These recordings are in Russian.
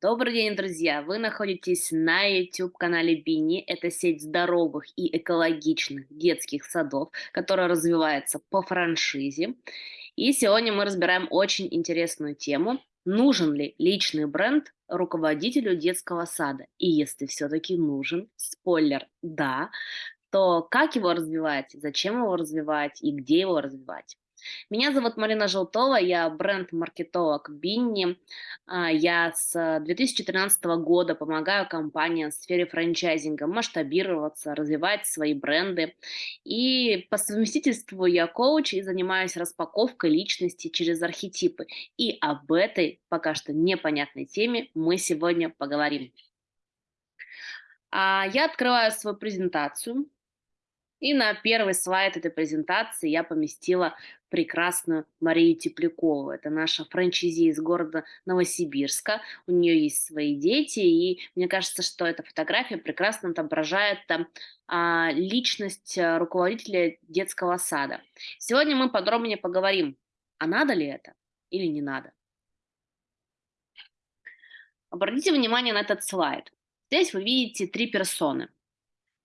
Добрый день, друзья! Вы находитесь на YouTube-канале Бини. Это сеть здоровых и экологичных детских садов, которая развивается по франшизе. И сегодня мы разбираем очень интересную тему. Нужен ли личный бренд руководителю детского сада? И если все-таки нужен, спойлер, да, то как его развивать, зачем его развивать и где его развивать? Меня зовут Марина Желтова, я бренд-маркетолог Бинни. А, я с 2013 года помогаю компаниям в сфере франчайзинга масштабироваться, развивать свои бренды. И по совместительству я коуч и занимаюсь распаковкой личности через архетипы. И об этой пока что непонятной теме мы сегодня поговорим. А, я открываю свою презентацию. И на первый слайд этой презентации я поместила прекрасную Марию Теплякову. Это наша франчайзи из города Новосибирска. У нее есть свои дети, и мне кажется, что эта фотография прекрасно отображает там, а, личность а, руководителя детского сада. Сегодня мы подробнее поговорим, а надо ли это или не надо. Обратите внимание на этот слайд. Здесь вы видите три персоны.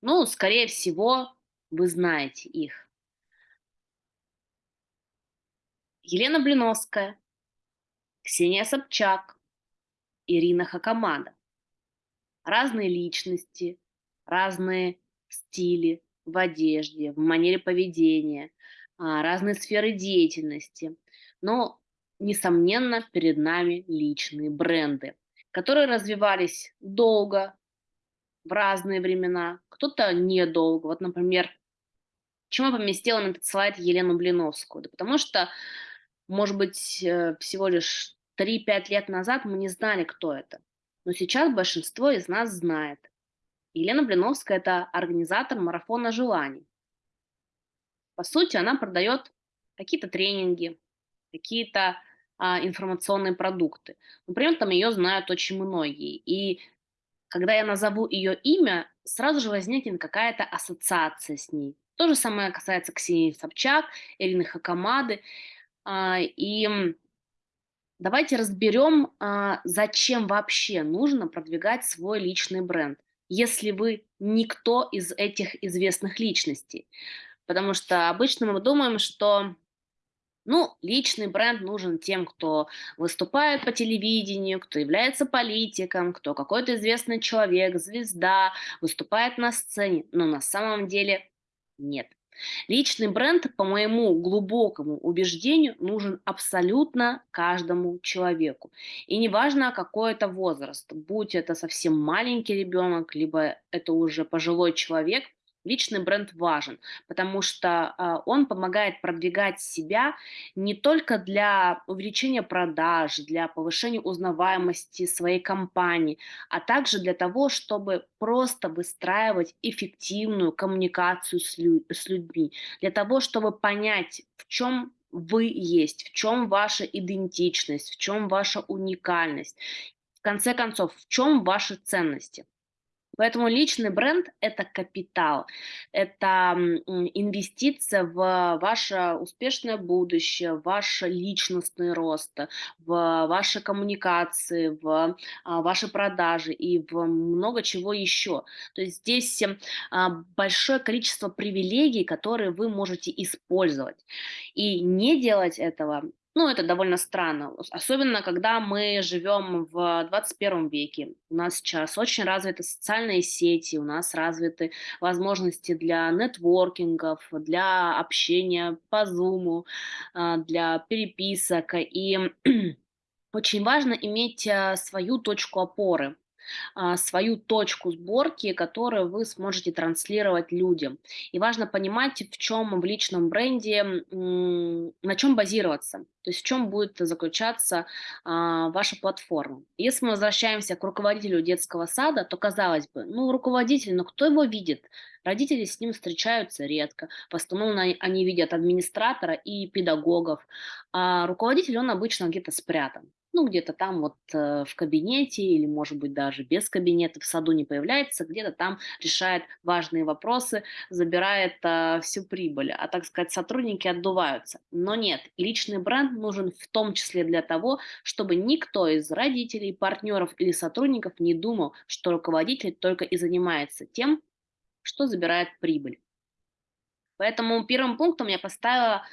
Ну, скорее всего, вы знаете их. Елена Блиновская, Ксения Собчак, Ирина Хакамада. Разные личности, разные стили в одежде, в манере поведения, а, разные сферы деятельности. Но, несомненно, перед нами личные бренды, которые развивались долго, в разные времена, кто-то недолго. Вот, например, Почему я поместила на этот слайд Елену Блиновскую? Да потому что, может быть, э, всего лишь 3-5 лет назад мы не знали, кто это. Но сейчас большинство из нас знает. Елена Блиновская – это организатор марафона желаний. По сути, она продает какие-то тренинги, какие-то а, информационные продукты. Но при этом ее знают очень многие. И когда я назову ее имя, сразу же возникнет какая-то ассоциация с ней. То же самое касается Ксении Собчак, Ирины Хакамады. А, и давайте разберем, а, зачем вообще нужно продвигать свой личный бренд, если вы никто из этих известных личностей. Потому что обычно мы думаем, что ну, личный бренд нужен тем, кто выступает по телевидению, кто является политиком, кто какой-то известный человек, звезда, выступает на сцене. Но на самом деле нет. Личный бренд, по моему глубокому убеждению, нужен абсолютно каждому человеку. И неважно, какой это возраст, будь это совсем маленький ребенок, либо это уже пожилой человек – Личный бренд важен, потому что э, он помогает продвигать себя не только для увеличения продаж, для повышения узнаваемости своей компании, а также для того, чтобы просто выстраивать эффективную коммуникацию с людьми, для того, чтобы понять, в чем вы есть, в чем ваша идентичность, в чем ваша уникальность, в конце концов, в чем ваши ценности. Поэтому личный бренд– это капитал, это инвестиция в ваше успешное будущее, в ваш личностный рост, в ваши коммуникации, в а, ваши продажи и в много чего еще. То есть здесь а, большое количество привилегий, которые вы можете использовать. И не делать этого ну, это довольно странно, особенно когда мы живем в 21 веке. У нас сейчас очень развиты социальные сети, у нас развиты возможности для нетворкингов, для общения по Zoom, а, для переписок. И очень важно иметь а, свою точку опоры свою точку сборки, которую вы сможете транслировать людям. И важно понимать, в чем в личном бренде, на чем базироваться, то есть в чем будет заключаться а, ваша платформа. Если мы возвращаемся к руководителю детского сада, то казалось бы, ну руководитель, но кто его видит? Родители с ним встречаются редко, в основном они видят администратора и педагогов, а руководитель, он обычно где-то спрятан. Ну, где-то там вот э, в кабинете или, может быть, даже без кабинета в саду не появляется, где-то там решает важные вопросы, забирает а, всю прибыль, а, так сказать, сотрудники отдуваются. Но нет, личный бренд нужен в том числе для того, чтобы никто из родителей, партнеров или сотрудников не думал, что руководитель только и занимается тем, что забирает прибыль. Поэтому первым пунктом я поставила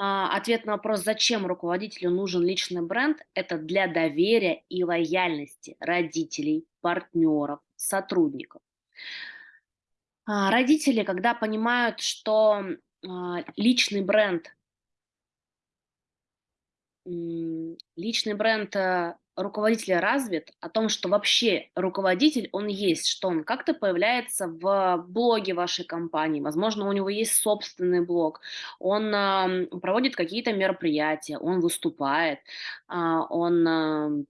ответ на вопрос, зачем руководителю нужен личный бренд, это для доверия и лояльности родителей, партнеров, сотрудников. А, родители, когда понимают, что а, личный бренд личный бренд э, руководителя развит, о том, что вообще руководитель, он есть, что он как-то появляется в блоге вашей компании, возможно, у него есть собственный блог, он проводит какие-то мероприятия, он выступает, а, он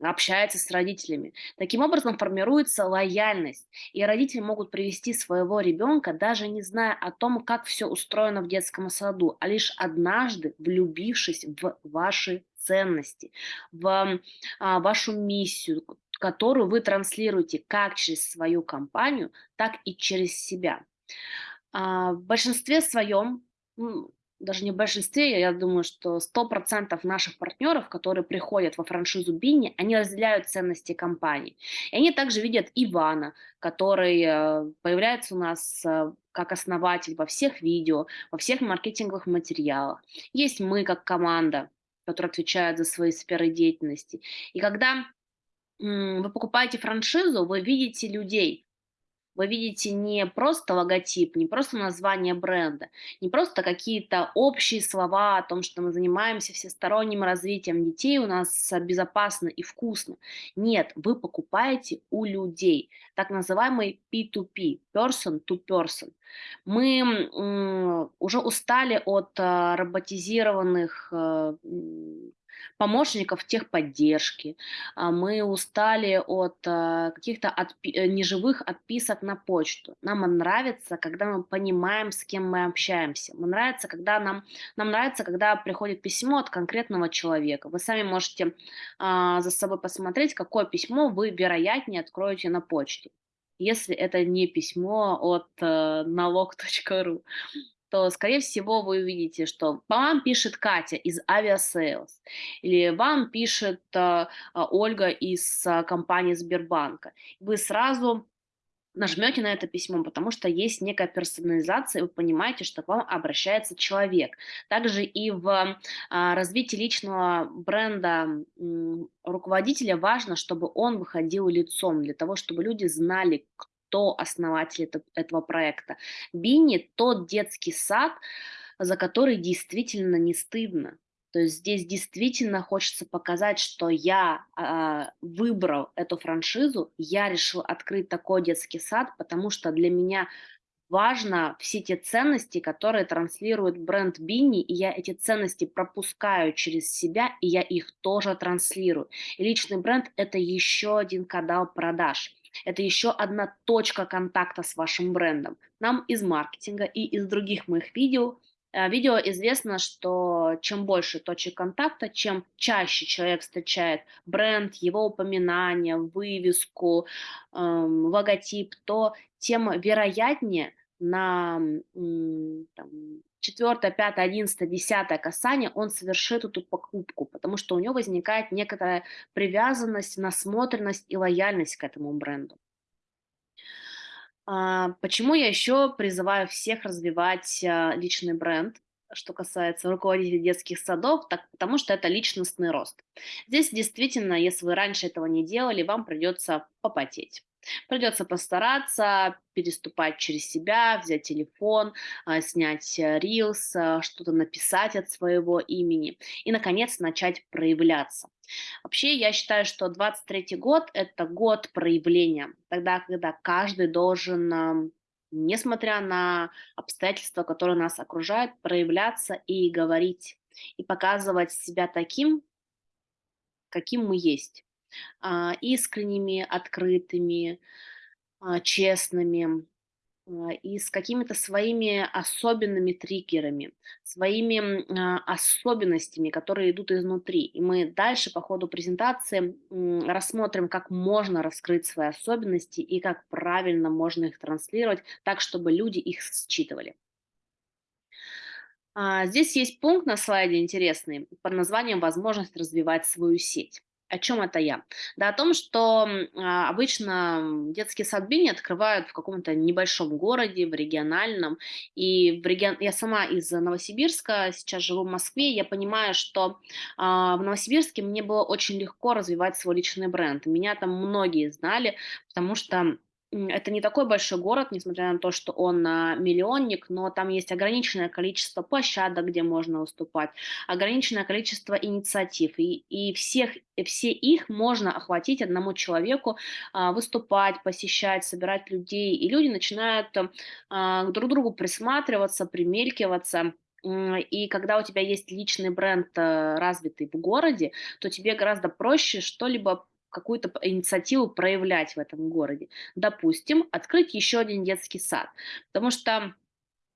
общается с родителями. Таким образом формируется лояльность, и родители могут привести своего ребенка, даже не зная о том, как все устроено в детском саду, а лишь однажды влюбившись в ваши ценности, в а, вашу миссию, которую вы транслируете как через свою компанию, так и через себя. А, в большинстве своем даже не в большинстве, я думаю, что 100% наших партнеров, которые приходят во франшизу Бинни, они разделяют ценности компании. И они также видят Ивана, который э, появляется у нас э, как основатель во всех видео, во всех маркетинговых материалах. Есть мы как команда, которая отвечает за свои сферы деятельности. И когда вы покупаете франшизу, вы видите людей, вы видите не просто логотип, не просто название бренда, не просто какие-то общие слова о том, что мы занимаемся всесторонним развитием детей, у нас безопасно и вкусно. Нет, вы покупаете у людей, так называемый P2P, person to person. Мы уже устали от а, роботизированных э, помощников техподдержки. А, мы устали от а, каких-то отпи- э, неживых отписок на почту. Нам нравится, когда мы понимаем, с кем мы общаемся. Нам нравится, когда нам, нам нравится, когда приходит письмо от конкретного человека. Вы сами можете а, за собой посмотреть, какое письмо вы вероятнее откроете на почте если это не письмо от э, налог.ру то, скорее всего, вы увидите, что вам пишет Катя из Aviasales, или вам пишет э, Ольга из э, компании Сбербанка. Вы сразу нажмете на это письмо, потому что есть некая персонализация, вы понимаете, что к вам обращается человек. Также и в а, развитии личного бренда руководителя важно, чтобы он выходил лицом, для того, чтобы люди знали, кто основатель это, этого проекта. Бини– тот детский сад, за который действительно не стыдно. То есть здесь действительно хочется показать, что я э, выбрал эту франшизу, я решил открыть такой детский сад, потому что для меня важно все те ценности, которые транслирует бренд Бинни, и я эти ценности пропускаю через себя, и я их тоже транслирую. И личный бренд – это еще один канал продаж. Это еще одна точка контакта с вашим брендом. Нам из маркетинга и из других моих видео э, Видео известно, что чем больше точек контакта, чем чаще человек встречает бренд, его упоминание, вывеску, эм, логотип, то тем вероятнее на там, четвертое, пятое, одиннадцатое, десятое касание он совершит эту покупку, потому что у него возникает некоторая привязанность, насмотренность и лояльность к этому бренду. А, почему я еще призываю всех развивать а, личный бренд? что касается руководителей детских садов, так, потому что это личностный рост. Здесь действительно, если вы раньше этого не делали, вам придется попотеть. Придется постараться переступать через себя, взять телефон, а, снять рилс, а, что-то написать от своего имени и, наконец, начать проявляться. Вообще, я считаю, что 23 год– это год проявления, тогда, когда каждый должен несмотря на обстоятельства, которые нас окружают, проявляться и говорить, и показывать себя таким, каким мы есть. А, искренними, открытыми, а, честными, а, и с какими-то своими особенными триггерами, своими особенностями, которые идут изнутри. И мы дальше по ходу презентации рассмотрим, как можно раскрыть свои особенности и как правильно можно их транслировать так, чтобы люди их считывали. Здесь есть пункт на слайде интересный под названием «Возможность развивать свою сеть». О чем это я? Да о том, что а, обычно м, детский сад Бини открывают в каком-то небольшом городе, в региональном. И в регион... я сама из Новосибирска, сейчас живу в Москве, я понимаю, что а, в Новосибирске мне было очень легко развивать свой личный бренд. Меня там многие знали, потому что это не такой большой город, несмотря на то, что он а, миллионник, но там есть ограниченное количество площадок, где можно выступать, ограниченное количество инициатив, и, и всех, и все их можно охватить одному человеку, а, выступать, посещать, собирать людей, и люди начинают а, друг другу присматриваться, примелькиваться, И когда у тебя есть личный бренд э, развитый в городе, то тебе гораздо проще что-либо какую-то инициативу проявлять в этом городе. Допустим, открыть еще один детский сад. Потому что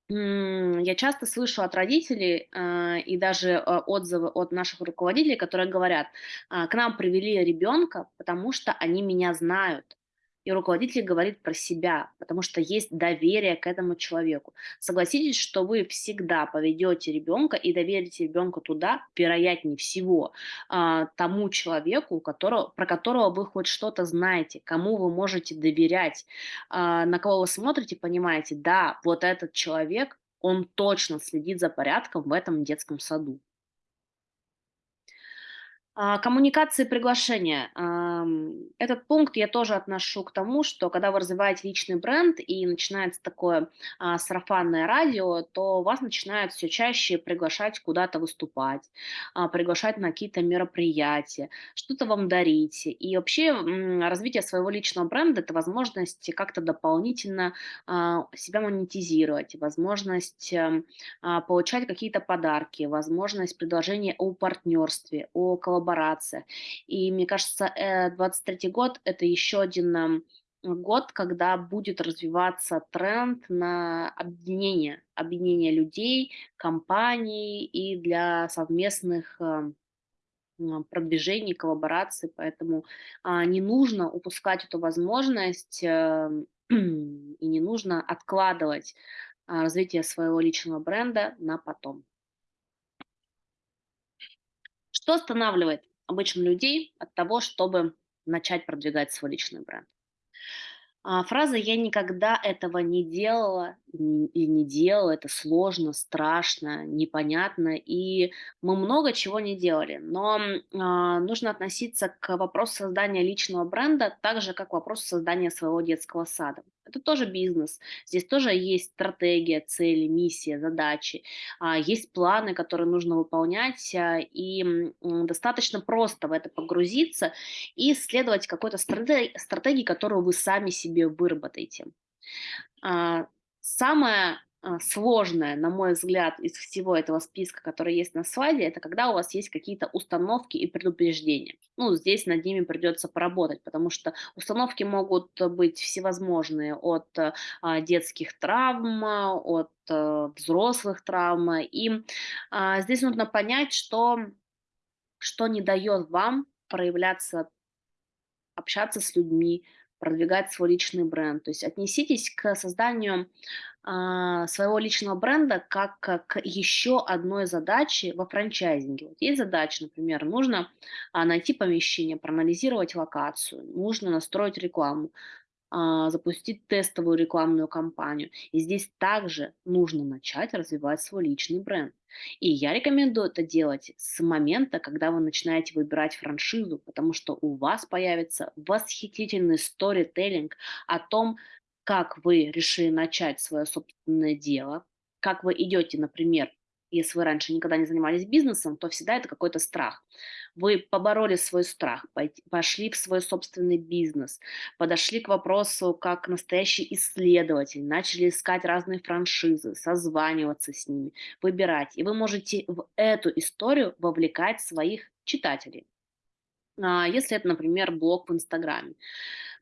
я часто слышу от родителей э, и даже э, отзывы от наших руководителей, которые говорят, «А, к нам привели ребенка, потому что они меня знают. И руководитель говорит про себя, потому что есть доверие к этому человеку. Согласитесь, что вы всегда поведете ребенка и доверите ребенка туда, вероятнее всего, а, тому человеку, которого, про которого вы хоть что-то знаете, кому вы можете доверять, а, на кого вы смотрите, понимаете, да, вот этот человек, он точно следит за порядком в этом детском саду. А, коммуникации приглашения. Этот пункт я тоже отношу к тому, что когда вы развиваете личный бренд и начинается такое а, сарафанное радио, то вас начинают все чаще приглашать куда-то выступать, а, приглашать на какие-то мероприятия, что-то вам дарить. И вообще развитие своего личного бренда– это возможность как-то дополнительно себя монетизировать, возможность эм, получать какие-то подарки, возможность предложения о партнерстве, о коллаборациях. И мне кажется, э, 23 год– это еще один год, когда будет развиваться тренд на объединение, объединение людей, компаний и для совместных продвижений, коллабораций, поэтому а, не нужно упускать эту возможность э, и не нужно откладывать а, развитие своего личного бренда на потом. Что останавливает обычно людей от того, чтобы начать продвигать свой личный бренд? А, фраза «я никогда этого не делала и не делала», это сложно, страшно, непонятно, и мы много чего не делали. Но а, нужно относиться к вопросу создания личного бренда так же, как к вопросу создания своего детского сада. Это тоже бизнес. Здесь тоже есть стратегия, цели, миссия, задачи. А, Есть планы, которые нужно выполнять, а, и м, достаточно просто в это погрузиться и следовать какой-то страте- стратегии, которую вы сами себе выработаете. Самое а, сложное, на мой взгляд, из всего этого списка, который есть на слайде, это когда у вас есть какие-то установки и предупреждения. Ну, здесь над ними придется поработать, потому что установки могут быть всевозможные, от а, детских травм, от э, взрослых травм. И а, здесь нужно понять, что, что не дает вам проявляться общаться с людьми, продвигать свой личный бренд. То есть отнеситесь к созданию а, своего личного бренда как к к еще одной задаче во франчайзинге. Вот есть задача, например, нужно а, найти помещение, проанализировать локацию, нужно настроить рекламу, а, запустить тестовую рекламную кампанию. И здесь также нужно начать развивать свой личный бренд. И я рекомендую это делать с момента, когда вы начинаете выбирать франшизу, потому что у вас появится восхитительный сторителлинг о том, как вы решили начать свое собственное дело, как вы идете, например, если вы раньше никогда не занимались бизнесом, то всегда это какой-то страх. Вы побороли свой страх, пошли в свой собственный бизнес, подошли к вопросу как настоящий исследователь, начали искать разные франшизы, созваниваться с ними, выбирать. И вы можете в эту историю вовлекать своих читателей. А, Если это, например, блог в Инстаграме.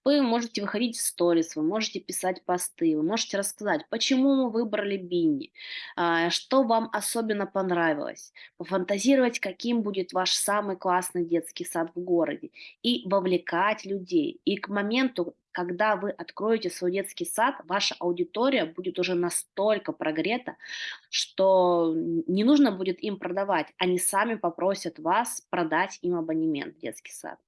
Вы можете выходить в сторис, вы можете писать посты, вы можете рассказать, почему вы выбрали Бинни, а, что вам особенно понравилось, пофантазировать, каким будет ваш самый классный детский сад в городе и вовлекать людей. И к моменту, когда вы откроете свой детский сад, ваша аудитория будет уже настолько прогрета, что не нужно будет им продавать, они сами попросят вас продать им абонемент в детский сад.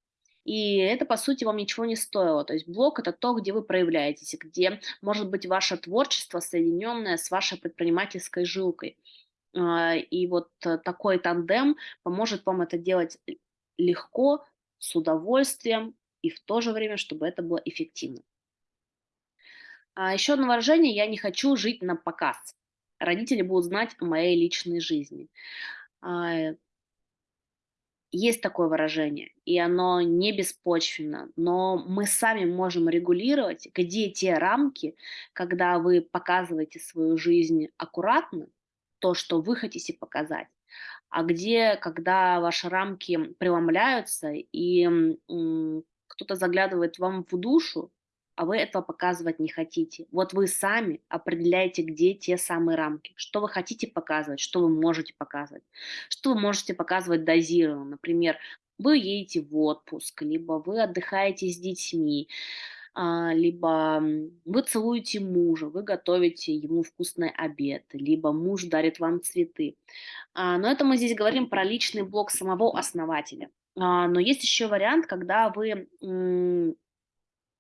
И это, по сути, вам ничего не стоило. То есть блог– это то, где вы проявляетесь, где может быть ваше творчество, соединенное с вашей предпринимательской жилкой. А, и вот э, такой тандем поможет вам это делать легко, с удовольствием и в то же время, чтобы это было эффективно. А еще одно выражение– я не хочу жить на показ. Родители будут знать о моей личной жизни. Есть такое выражение, и оно не беспочвенно, но мы сами можем регулировать, где те рамки, когда вы показываете свою жизнь аккуратно, то, что вы хотите показать, а где, когда ваши рамки преломляются, и кто-то заглядывает вам в душу, а вы этого показывать не хотите. Вот вы сами определяете, где те самые рамки, что вы хотите показывать, что вы можете показывать, что вы можете показывать дозированно. Например, вы едете в отпуск, либо вы отдыхаете с детьми, а, либо вы целуете мужа, вы готовите ему вкусный обед, либо муж дарит вам цветы. А, но это мы здесь говорим про личный блог самого основателя. А, но есть еще вариант, когда вы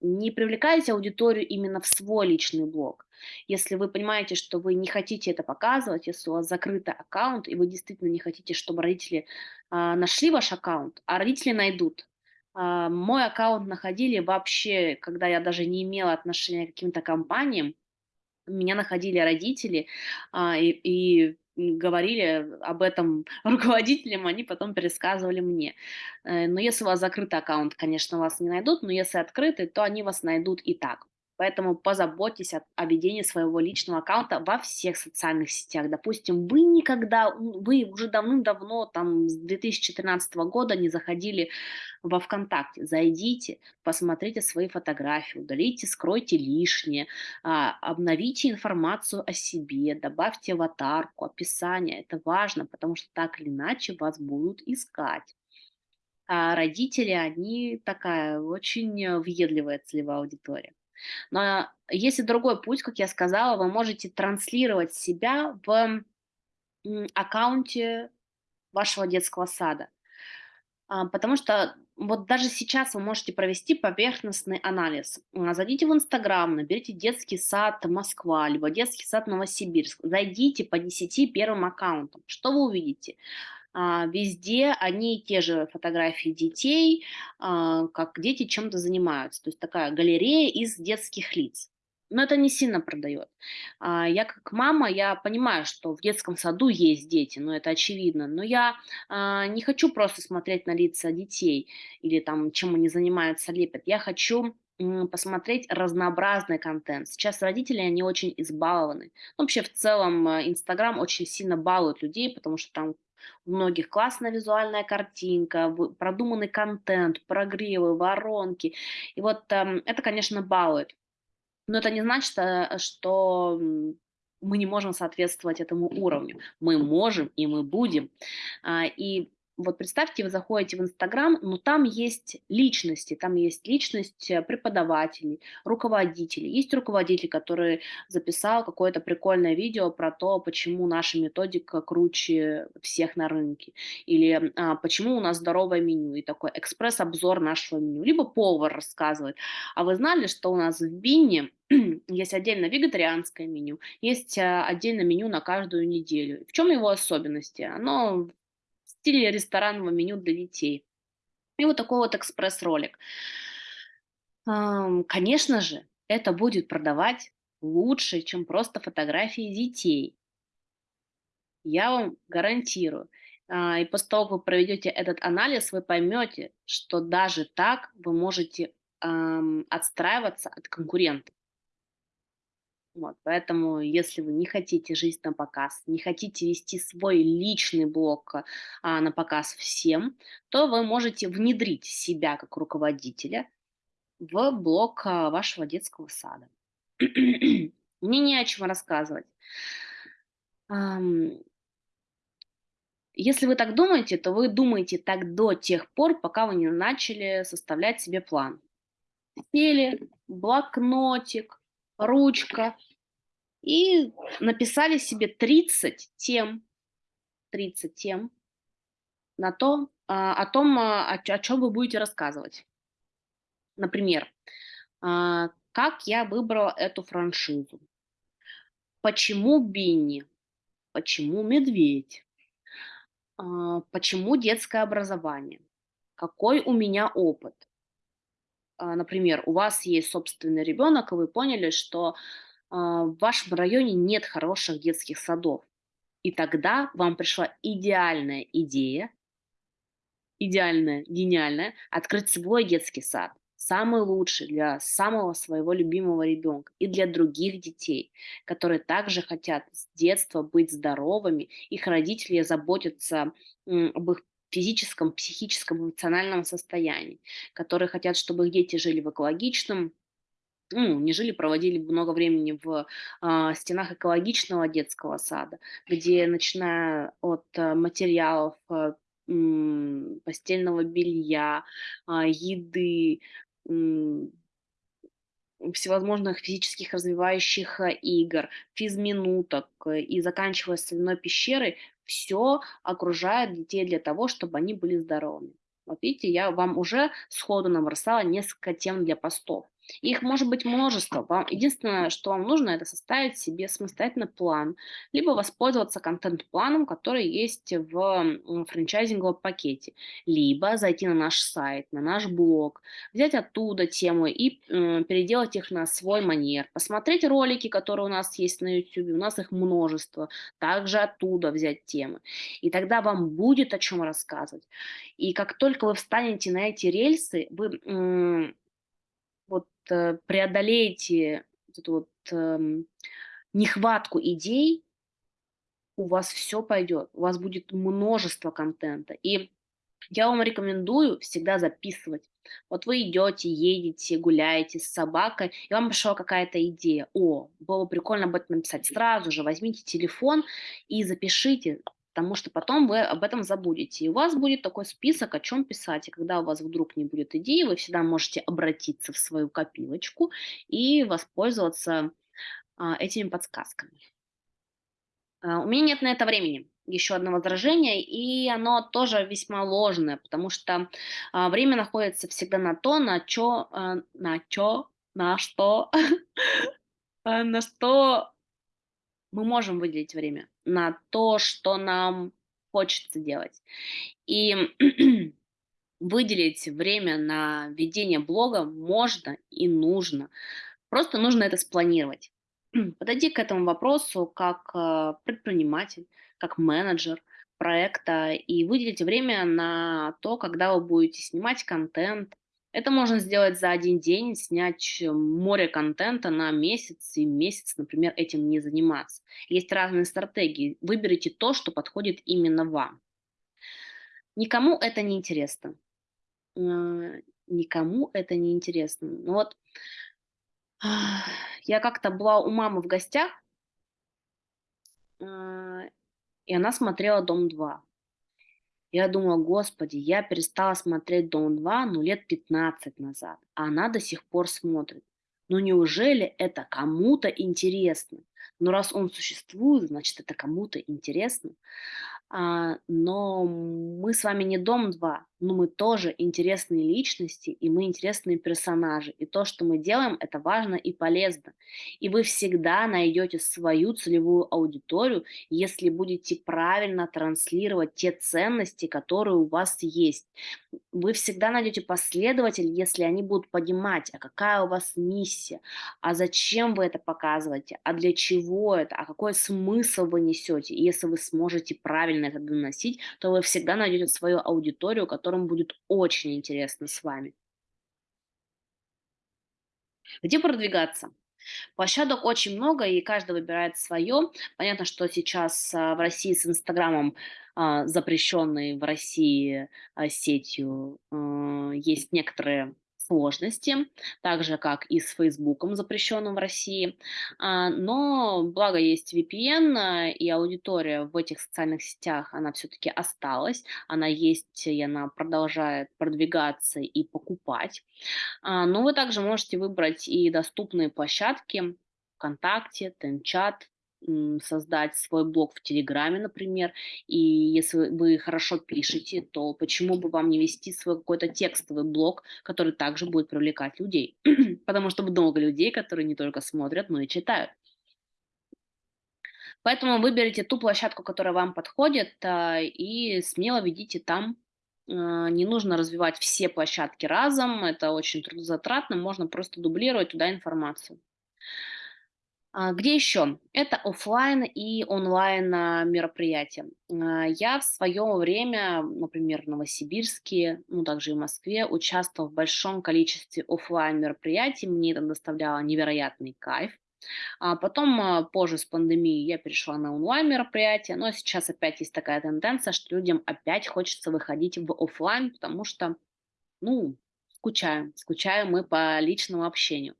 не привлекаете аудиторию именно в свой личный блог. Если вы понимаете, что вы не хотите это показывать, если у вас закрытый аккаунт, и вы действительно не хотите, чтобы родители а, нашли ваш аккаунт, а родители найдут. А, мой аккаунт находили вообще, когда я даже не имела отношения к каким-то компаниям, меня находили родители, а, и, и говорили об этом руководителям, они потом пересказывали мне. Э, но если у вас закрытый аккаунт, конечно, вас не найдут, но если открытый, то они вас найдут и так. Поэтому позаботьтесь о, ведении своего личного аккаунта во всех социальных сетях. Допустим, вы никогда, вы уже давным-давно, там, с 2013 года не заходили во ВКонтакте. Зайдите, посмотрите свои фотографии, удалите, скройте лишнее, а, обновите информацию о себе, добавьте аватарку, описание. Это важно, потому что так или иначе вас будут искать. А родители, они такая очень въедливая целевая аудитория. Но есть и другой путь, как я сказала, вы можете транслировать себя в аккаунте вашего детского сада. А, потому что вот даже сейчас вы можете провести поверхностный анализ. А, зайдите в Инстаграм, наберите детский сад Москва, либо детский сад Новосибирск. Зайдите по 10 первым аккаунтам. Что вы увидите? А, везде одни и те же фотографии детей, а, как дети чем-то занимаются. То есть такая галерея из детских лиц. Но это не сильно продает. А, я как мама, я понимаю, что в детском саду есть дети, но это очевидно. Но я не хочу просто смотреть на лица детей или там, чем они занимаются, лепят. Я хочу посмотреть разнообразный контент. Сейчас родители, они очень избалованы. Вообще, в целом, Инстаграм очень сильно балует людей, потому что там у многих классная визуальная картинка, продуманный контент, прогревы, воронки. И вот эм, это, конечно, балует. Но это не значит, э, что мы не можем соответствовать этому уровню. Мы можем и мы будем. А, и вот представьте, вы заходите в Инстаграм, но там есть личности, там есть личность э, преподавателей, руководителей. Есть руководитель, который записал какое-то прикольное видео про то, почему наша методика круче всех на рынке, или а, почему у нас здоровое меню, и такой экспресс-обзор нашего меню. Либо повар рассказывает, а вы знали, что у нас в Бинне есть отдельно вегетарианское меню, есть а, отдельно меню на каждую неделю. В чем его особенности? Оно стиле ресторанного меню для детей. И вот такой вот экспресс-ролик. Конечно же, это будет продавать лучше, чем просто фотографии детей. Я вам гарантирую. А, и после того, как вы проведете этот анализ, вы поймете, что даже так вы можете отстраиваться от конкурентов. Вот, поэтому, если вы не хотите жить на показ, не хотите вести свой личный блог а, на показ всем, то вы можете внедрить себя как руководителя в блог а, вашего детского сада. Мне не о чем рассказывать. Если вы так думаете, то вы думаете так до тех пор, пока вы не начали составлять себе план. Сели, блокнотик, ручка. И написали себе 30 тем, 30 тем на то, а, о том, а, о, чем вы будете рассказывать. Например, а, как я выбрала эту франшизу, почему Бинни, почему медведь, почему детское образование, какой у меня опыт. А, Например, у вас есть собственный ребенок, и вы поняли, что а, в вашем районе нет хороших детских садов. И тогда вам пришла идеальная идея идеальное, гениальное, открыть свой детский сад, самый лучший для самого своего любимого ребенка и для других детей, которые также хотят с детства быть здоровыми, их родители заботятся об их физическом, психическом, эмоциональном состоянии, которые хотят, чтобы их дети жили в экологичном, ну, не жили, проводили много времени в а, стенах экологичного детского сада, где, начиная от а, материалов, м, постельного белья, а, еды, м, всевозможных физических развивающих а, игр, физминуток э, и заканчивая соляной пещерой, все окружает детей для того, чтобы они были здоровыми. Вот видите, я вам уже сходу набросала несколько тем для постов. Их может быть множество. Вам, единственное, что вам нужно, это составить себе самостоятельно план, либо воспользоваться контент-планом, который есть в франчайзинговом пакете, либо зайти на наш сайт, на наш блог, взять оттуда темы и м, переделать их на свой манер, посмотреть ролики, которые у нас есть на YouTube, у нас их множество, также оттуда взять темы. И тогда вам будет о чем рассказывать. И как только вы встанете на эти рельсы, вы м, вот э, преодолеете вот эту вот эм, нехватку идей, у вас все пойдет, у вас будет множество контента. И я вам рекомендую всегда записывать. Вот вы идете, едете, гуляете с собакой, и вам пришла какая-то идея. О, было бы прикольно об этом написать. Сразу же возьмите телефон и запишите, потому что потом вы об этом забудете. И у вас будет такой список, о чем писать. И когда у вас вдруг не будет идеи, вы всегда можете обратиться в свою копилочку и воспользоваться а, этими подсказками. А, У меня нет на это времени. Еще одно возражение, и оно тоже весьма ложное, потому что а, время находится всегда на то, на чё, на чё, на что, на что мы можем выделить время, на то, что нам хочется делать. И выделить время на ведение блога можно и нужно. Просто нужно это спланировать. Подойди к этому вопросу как э, предприниматель, как менеджер проекта и выделите время на то, когда вы будете снимать контент. Это можно сделать за один день, снять э, море контента на месяц и месяц, например, этим не заниматься. Есть разные стратегии. Выберите то, что подходит именно вам. Никому это не интересно. Э, Никому это не интересно. Ну вот я как-то была у мамы в гостях, а, и она смотрела «Дом-2». Я думала: "Господи, я перестала смотреть "Дом-2", ну, лет 15 назад, а она до сих пор смотрит. Ну, неужели это кому-то интересно? Ну, раз он существует, значит, это кому-то интересно". А, но мы с вами не Дом-2, но мы тоже интересные личности, и мы интересные персонажи. И то, что мы делаем, это важно и полезно. И вы всегда найдете свою целевую аудиторию, если будете правильно транслировать те ценности, которые у вас есть. Вы всегда найдете последователей, если они будут понимать, а какая у вас миссия, а зачем вы это показываете, а для чего это, а какой смысл вы несете. И если вы сможете правильно это доносить, то вы всегда найдете свою аудиторию, которым будет очень интересно с вами. Где продвигаться? Площадок очень много, и каждый выбирает свое. Понятно, что сейчас а, в России с Инстаграмом, а, запрещенной в России а, сетью, есть некоторые сложности, так же, как и с "Фейсбуком", запрещенным в России. А, но благо есть VPN, а, и аудитория в этих социальных сетях, она все-таки осталась. Она есть, и она продолжает продвигаться и покупать. А, но вы также можете выбрать и доступные площадки: "ВКонтакте", "Тенчат", создать свой блог в "Телеграме", например. И если вы хорошо пишете, то почему бы вам не вести свой какой-то текстовый блог, который также будет привлекать людей? Потому что много людей, которые не только смотрят, но и читают. Поэтому выберите ту площадку, которая вам подходит, а, и смело ведите там. А, не нужно развивать все площадки разом, это очень трудозатратно, можно просто дублировать туда информацию. А, где еще? Это оффлайн и онлайн а, мероприятия. А, я в свое время, например, в Новосибирске, ну также и в Москве, участвовала в большом количестве оффлайн мероприятий. Мне это доставляло невероятный кайф. А потом, позже с пандемией я перешла на онлайн мероприятия, но сейчас опять есть такая тенденция, что людям опять хочется выходить в оффлайн, потому что, ну, скучаем, скучаем мы по личному общению.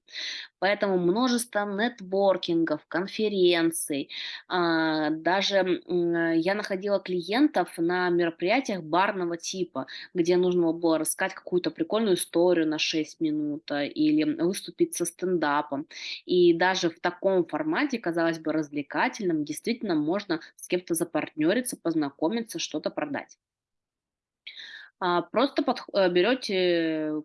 Поэтому множество нетворкингов, конференций. А, даже м, я находила клиентов на мероприятиях барного типа, где нужно было рассказать какую-то прикольную историю на 6 минут а, или выступить со стендапом. И даже в таком формате, казалось бы, развлекательном, действительно можно с кем-то запартнериться, познакомиться, что-то продать. А, Просто э, берете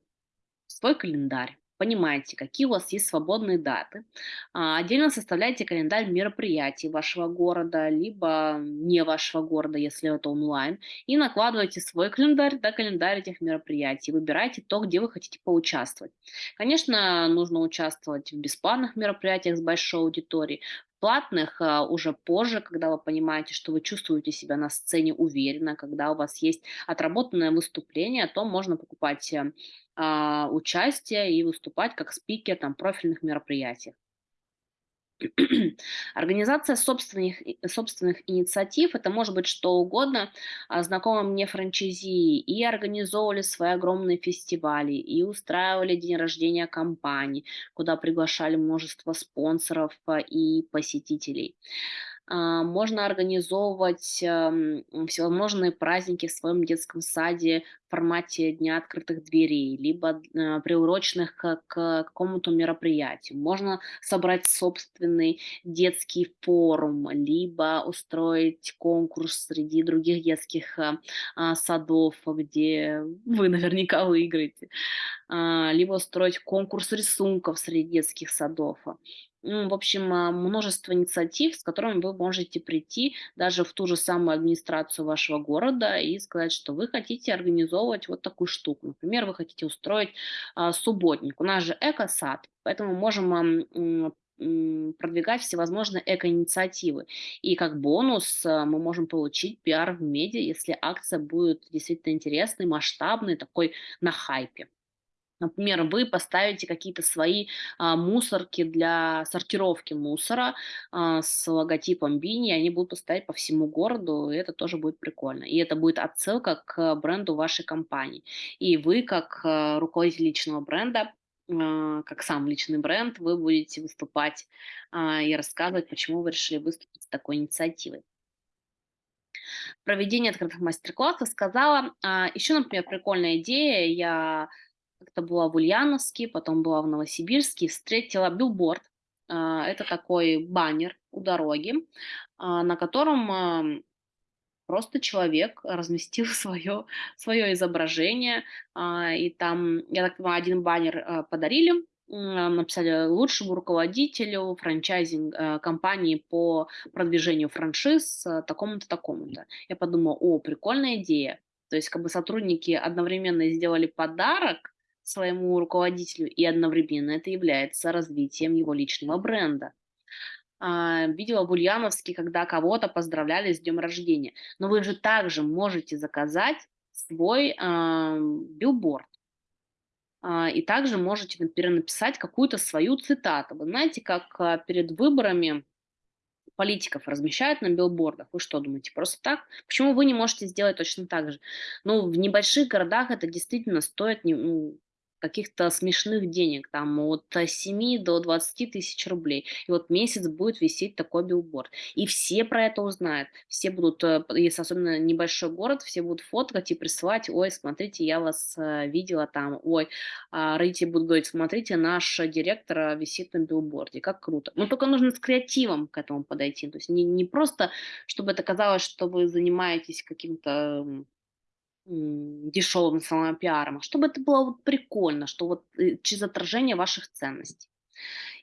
свой календарь, понимаете, какие у вас есть свободные даты. А, Отдельно составляйте календарь мероприятий вашего города, либо не вашего города, если это онлайн, и накладывайте свой календарь, да, календарь этих мероприятий. Выбирайте то, где вы хотите поучаствовать. Конечно, нужно участвовать в бесплатных мероприятиях с большой аудиторией, платных а, уже позже, когда вы понимаете, что вы чувствуете себя на сцене уверенно, когда у вас есть отработанное выступление, то можно покупать э, а, участие и выступать как спикер там профильных мероприятий. Организация собственных, собственных инициатив– это может быть что угодно. А, Знакомые мне франчайзи и организовывали свои огромные фестивали, и устраивали день рождения компаний, куда приглашали множество спонсоров а, и посетителей. А, Можно организовывать ам, всевозможные праздники в своем детском саде в формате Дня открытых дверей, либо э, приуроченных к, какому-то мероприятию. Можно собрать собственный детский форум, либо устроить конкурс среди других детских а, а, садов, где вы наверняка выиграете, А, либо устроить конкурс рисунков среди детских садов. Ну, в общем, а, множество инициатив, с которыми вы можете прийти даже в ту же самую администрацию вашего города и сказать, что вы хотите организовывать вот такую штуку. Например, вы хотите устроить а, субботник. У нас же эко-сад, поэтому можем продвигать всевозможные эко-инициативы. И как бонус а, мы можем получить пиар в медиа, если акция будет действительно интересной, масштабной, такой на хайпе. Например, вы поставите какие-то свои а, мусорки для сортировки мусора а, с логотипом Бини, они будут стоять по всему городу, и это тоже будет прикольно. И это будет отсылка к бренду вашей компании. И вы, как а, руководитель личного бренда, а, как сам личный бренд, вы будете выступать а, и рассказывать, почему вы решили выступить с такой инициативой. Проведение открытых мастер-классов сказала. А, еще, например, прикольная идея. Я как-то была в Ульяновске, потом была в Новосибирске, встретила билборд. А, Это такой баннер у дороги, а, на котором просто человек разместил свое, свое изображение. а, И там, я так понимаю, один баннер подарили, написали лучшему руководителю франчайзинг компании по продвижению франшиз такому-то, такому-то. Я подумала, о, прикольная идея. То есть как бы сотрудники одновременно сделали подарок своему руководителю, и одновременно это является развитием его личного бренда. А, видела в Ульяновске, когда кого-то поздравляли с днем рождения. Но вы же также можете заказать свой ам, билборд. А, И также можете, например, написать какую-то свою цитату. Вы знаете, как перед выборами политиков размещают на билбордах. Вы что думаете, просто так? Почему вы не можете сделать точно так же? Ну, в небольших городах это действительно стоит не- ну, каких-то смешных денег, там от э, 7 до 20 тысяч рублей. И вот месяц будет висеть такой билборд. И все про это узнают. Все будут, э, если особенно небольшой город, все будут фоткать и присылать, ой, смотрите, я вас э, видела там, ой, а, родители будут говорить, смотрите, наш э, директор э, висит на билборде, как круто. Но только нужно с креативом к этому подойти. То есть не, не просто, чтобы это казалось, что вы занимаетесь каким-то дешевым самопиаром, а чтобы это было вот прикольно, что вот э, через отражение ваших ценностей.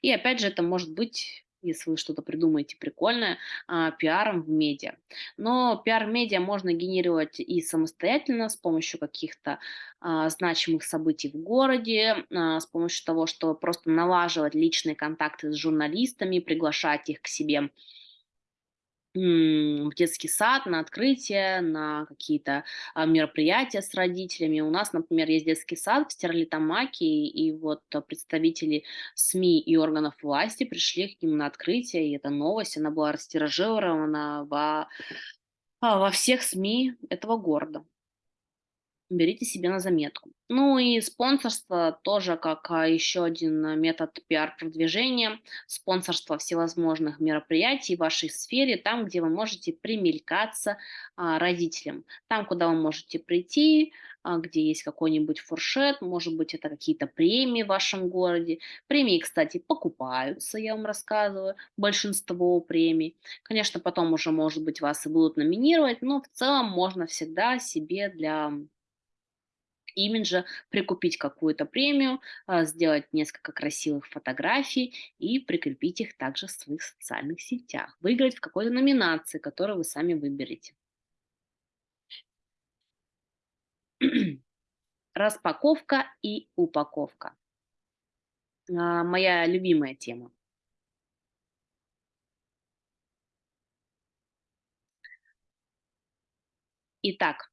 И опять же, это может быть, если вы что-то придумаете прикольное, а, пиаром в медиа. Но пиар медиа можно генерировать и самостоятельно с помощью каких-то а, значимых событий в городе, а, с помощью того, что просто налаживать личные контакты с журналистами, приглашать их к себе в детский сад, на открытие, на какие-то а, мероприятия с родителями. У нас, например, есть детский сад в Стерлитамаке, и вот представители СМИ и органов власти пришли к ним на открытие, и эта новость, она была растиражирована во, а, во всех СМИ этого города. Берите себе на заметку. Ну и спонсорство тоже как а, еще один а, метод пиар-продвижения. Спонсорство всевозможных мероприятий в вашей сфере, там, где вы можете примелькаться а, родителям. Там, куда вы можете прийти, а, где есть какой-нибудь фуршет, может быть, это какие-то премии в вашем городе. Премии, кстати, покупаются, я вам рассказываю, большинство премий. Конечно, потом уже, может быть, вас и будут номинировать, но в целом можно всегда себе для имиджа, прикупить какую-то премию, а, сделать несколько красивых фотографий и прикрепить их также в своих социальных сетях. Выиграть в какой-то номинации, которую вы сами выберете. Распаковка и упаковка. А, Моя любимая тема. Итак,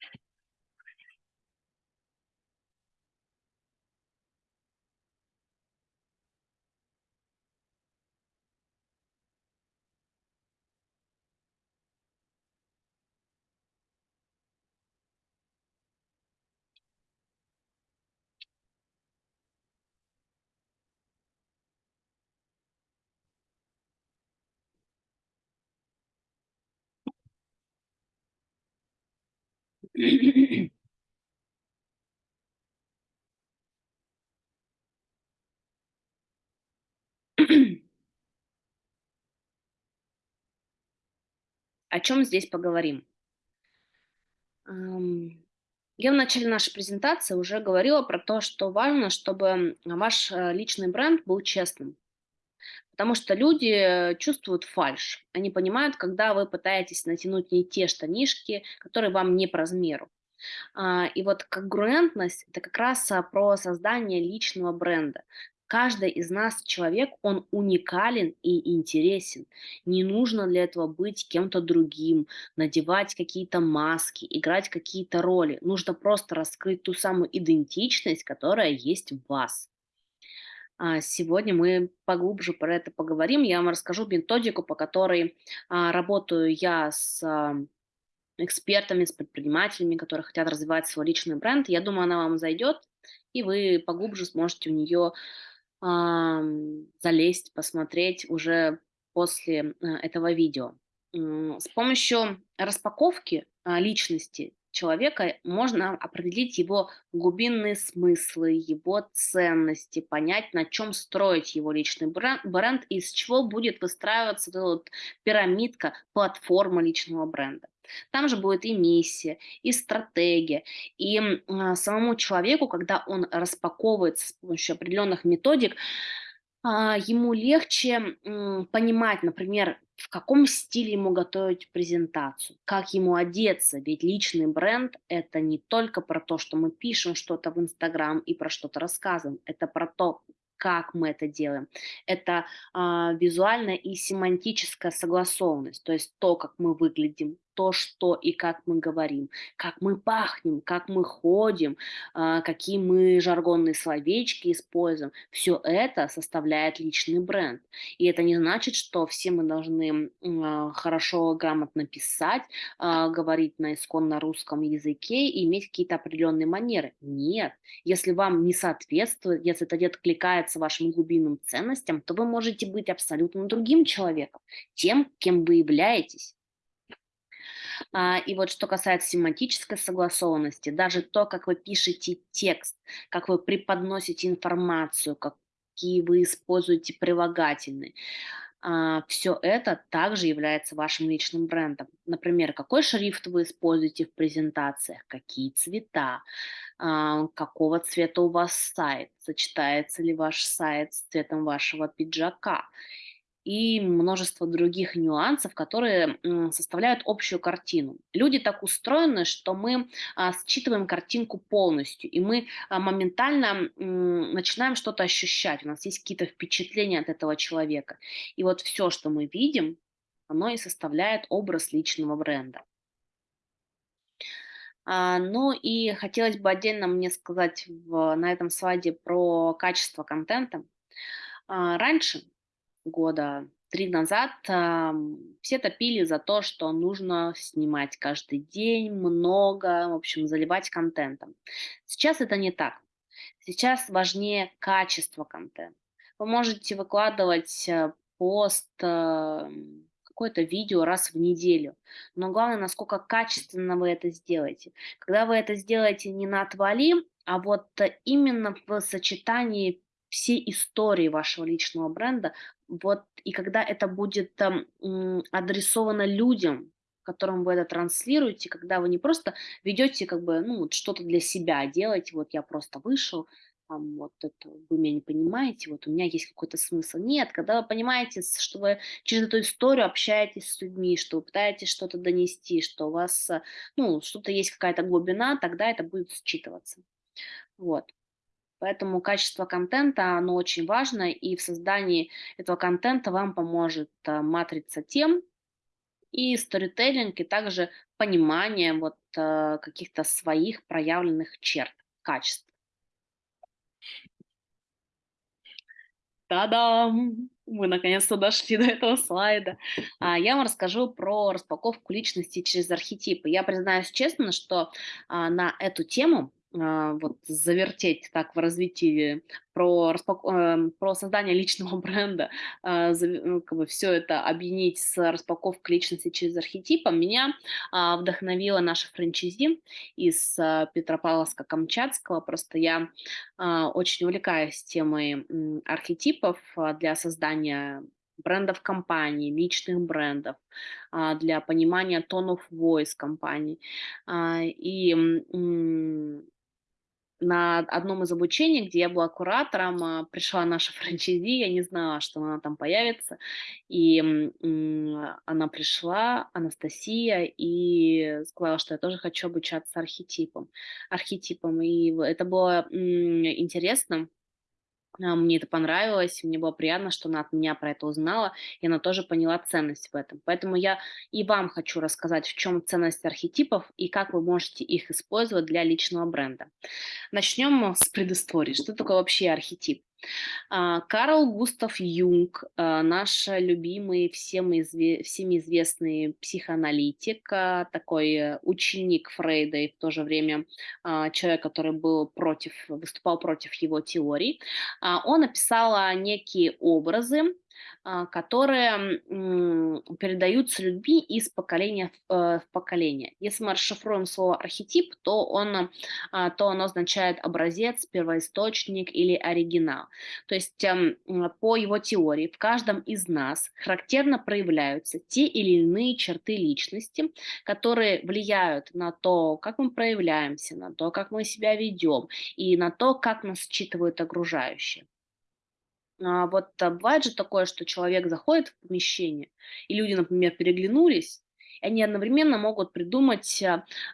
о чем здесь поговорим? Я в начале нашей презентации уже говорила про то, что важно, чтобы ваш э, личный бренд был честным. Потому что люди э, чувствуют фальшь. Они понимают, когда вы пытаетесь натянуть не те штанишки, которые вам не по размеру. А, и вот конгруентность– это как раз а, про создание личного бренда. Каждый из нас человек, он уникален и интересен. Не нужно для этого быть кем-то другим, надевать какие-то маски, играть какие-то роли. Нужно просто раскрыть ту самую идентичность, которая есть в вас. А, Сегодня мы поглубже про это поговорим. Я вам расскажу методику, по которой а, работаю я с а, экспертами, с предпринимателями, которые хотят развивать свой личный бренд. Я думаю, она вам зайдет, и вы поглубже сможете в нее залезть, посмотреть уже после этого видео. С помощью распаковки личности человека можно определить его глубинные смыслы, его ценности, понять, на чем строить его личный бренд, и из чего будет выстраиваться эта вот пирамидка, платформа личного бренда. Там же будет и миссия, и стратегия, и а, самому человеку, когда он распаковывается с помощью определенных методик, ему легче понимать, например, в каком стиле ему готовить презентацию, как ему одеться, ведь личный бренд– это не только про то, что мы пишем что-то в Инстаграм и про что-то рассказываем, это про то, как мы это делаем. Это а, визуальная и семантическая согласованность, то есть то, как мы выглядим, то, что и как мы говорим, как мы пахнем, как мы ходим, а, какие мы жаргонные словечки используем. Все это составляет личный бренд. И это не значит, что все мы должны а, хорошо, грамотно писать, а, говорить на исконно русском языке и иметь какие-то определенные манеры. Нет. Если вам не соответствует, если это не откликается вашим глубинным ценностям, то вы можете быть абсолютно другим человеком, тем, кем вы являетесь. А, и вот что касается семантической согласованности, даже то, как вы пишете текст, как вы преподносите информацию, какие вы используете прилагательные, а, все это также является вашим личным брендом. Например, какой шрифт вы используете в презентациях, какие цвета, а, какого цвета у вас сайт, сочетается ли ваш сайт с цветом вашего пиджака и множество других нюансов, которые составляют общую картину. Люди так устроены, что мы а, считываем картинку полностью, и мы а, моментально начинаем что-то ощущать. У нас есть какие-то впечатления от этого человека. И вот все, что мы видим, оно и составляет образ личного бренда. А, ну и хотелось бы отдельно мне сказать в, на этом слайде про качество контента. Раньше года 3 назад, ам, все топили за то, что нужно снимать каждый день много, в общем, заливать контентом. Сейчас это не так. Сейчас важнее качество контента. Вы можете выкладывать э, пост, эм, какое-то видео раз в неделю. Но главное, насколько качественно вы это сделаете. Когда вы это сделаете не на отвали, а вот э, именно в сочетании всей истории вашего личного бренда, вот, и когда это будет там, адресовано людям, которым вы это транслируете, когда вы не просто ведете как бы, ну, вот что-то для себя делаете, вот я просто вышел, там, вот это, вы меня не понимаете, вот у меня есть какой-то смысл. Нет, когда вы понимаете, что вы через эту историю общаетесь с людьми, что вы пытаетесь что-то донести, что у вас, э, ну, что-то есть какая-то глубина, тогда это будет считываться. Вот. Поэтому качество контента, оно очень важно, и в создании этого контента вам поможет э, матрица тем и сторителлинг, и также понимание вот э, каких-то своих проявленных черт, качеств. Та-дам! Мы наконец-то дошли до этого слайда. А, я вам расскажу про распаковку личности через архетипы. Я признаюсь честно, что а, на эту тему вот завертеть так в развитии про, распак... Эм, про создание личного бренда, а, ну, как бы все это объединить с распаковкой личности через архетипы, меня а, вдохновила наша франчизи из Петропавловска-Камчатского. Просто я очень увлекаюсь темой архетипов для создания брендов компании, личных брендов, для понимания тонов voice компаний. И на одном из обучений, где я была куратором, а, пришла наша франчайзи, я не знала, что она там появится, и она пришла, Анастасия, и сказала, что я тоже хочу обучаться архетипам, архетипам, и это было интересно, мне это понравилось, мне было приятно, что она от меня про это узнала, и она тоже поняла ценность в этом. Поэтому я и вам хочу рассказать, в чем ценность архетипов и как вы можете их использовать для личного бренда. Начнем с предыстории. Что такое вообще архетип? А, Карл Густав Юнг, а, наш любимый, всем изве всеми известный психоаналитик, а, такой ученик Фрейда и в то же время человек, который был против, выступал против его теорий, он описал некие образы, которые передаются людьми из поколения в э, поколение. Если мы расшифруем слово архетип, то, он, а, то оно означает образец, первоисточник или оригинал. То есть эм, по его теории в каждом из нас характерно проявляются те или иные черты личности, которые влияют на то, как мы проявляемся, на то, как мы себя ведем и на то, как нас считывают окружающие. А, вот а, бывает же такое, что человек заходит в помещение, и люди, например, переглянулись, и они одновременно могут придумать,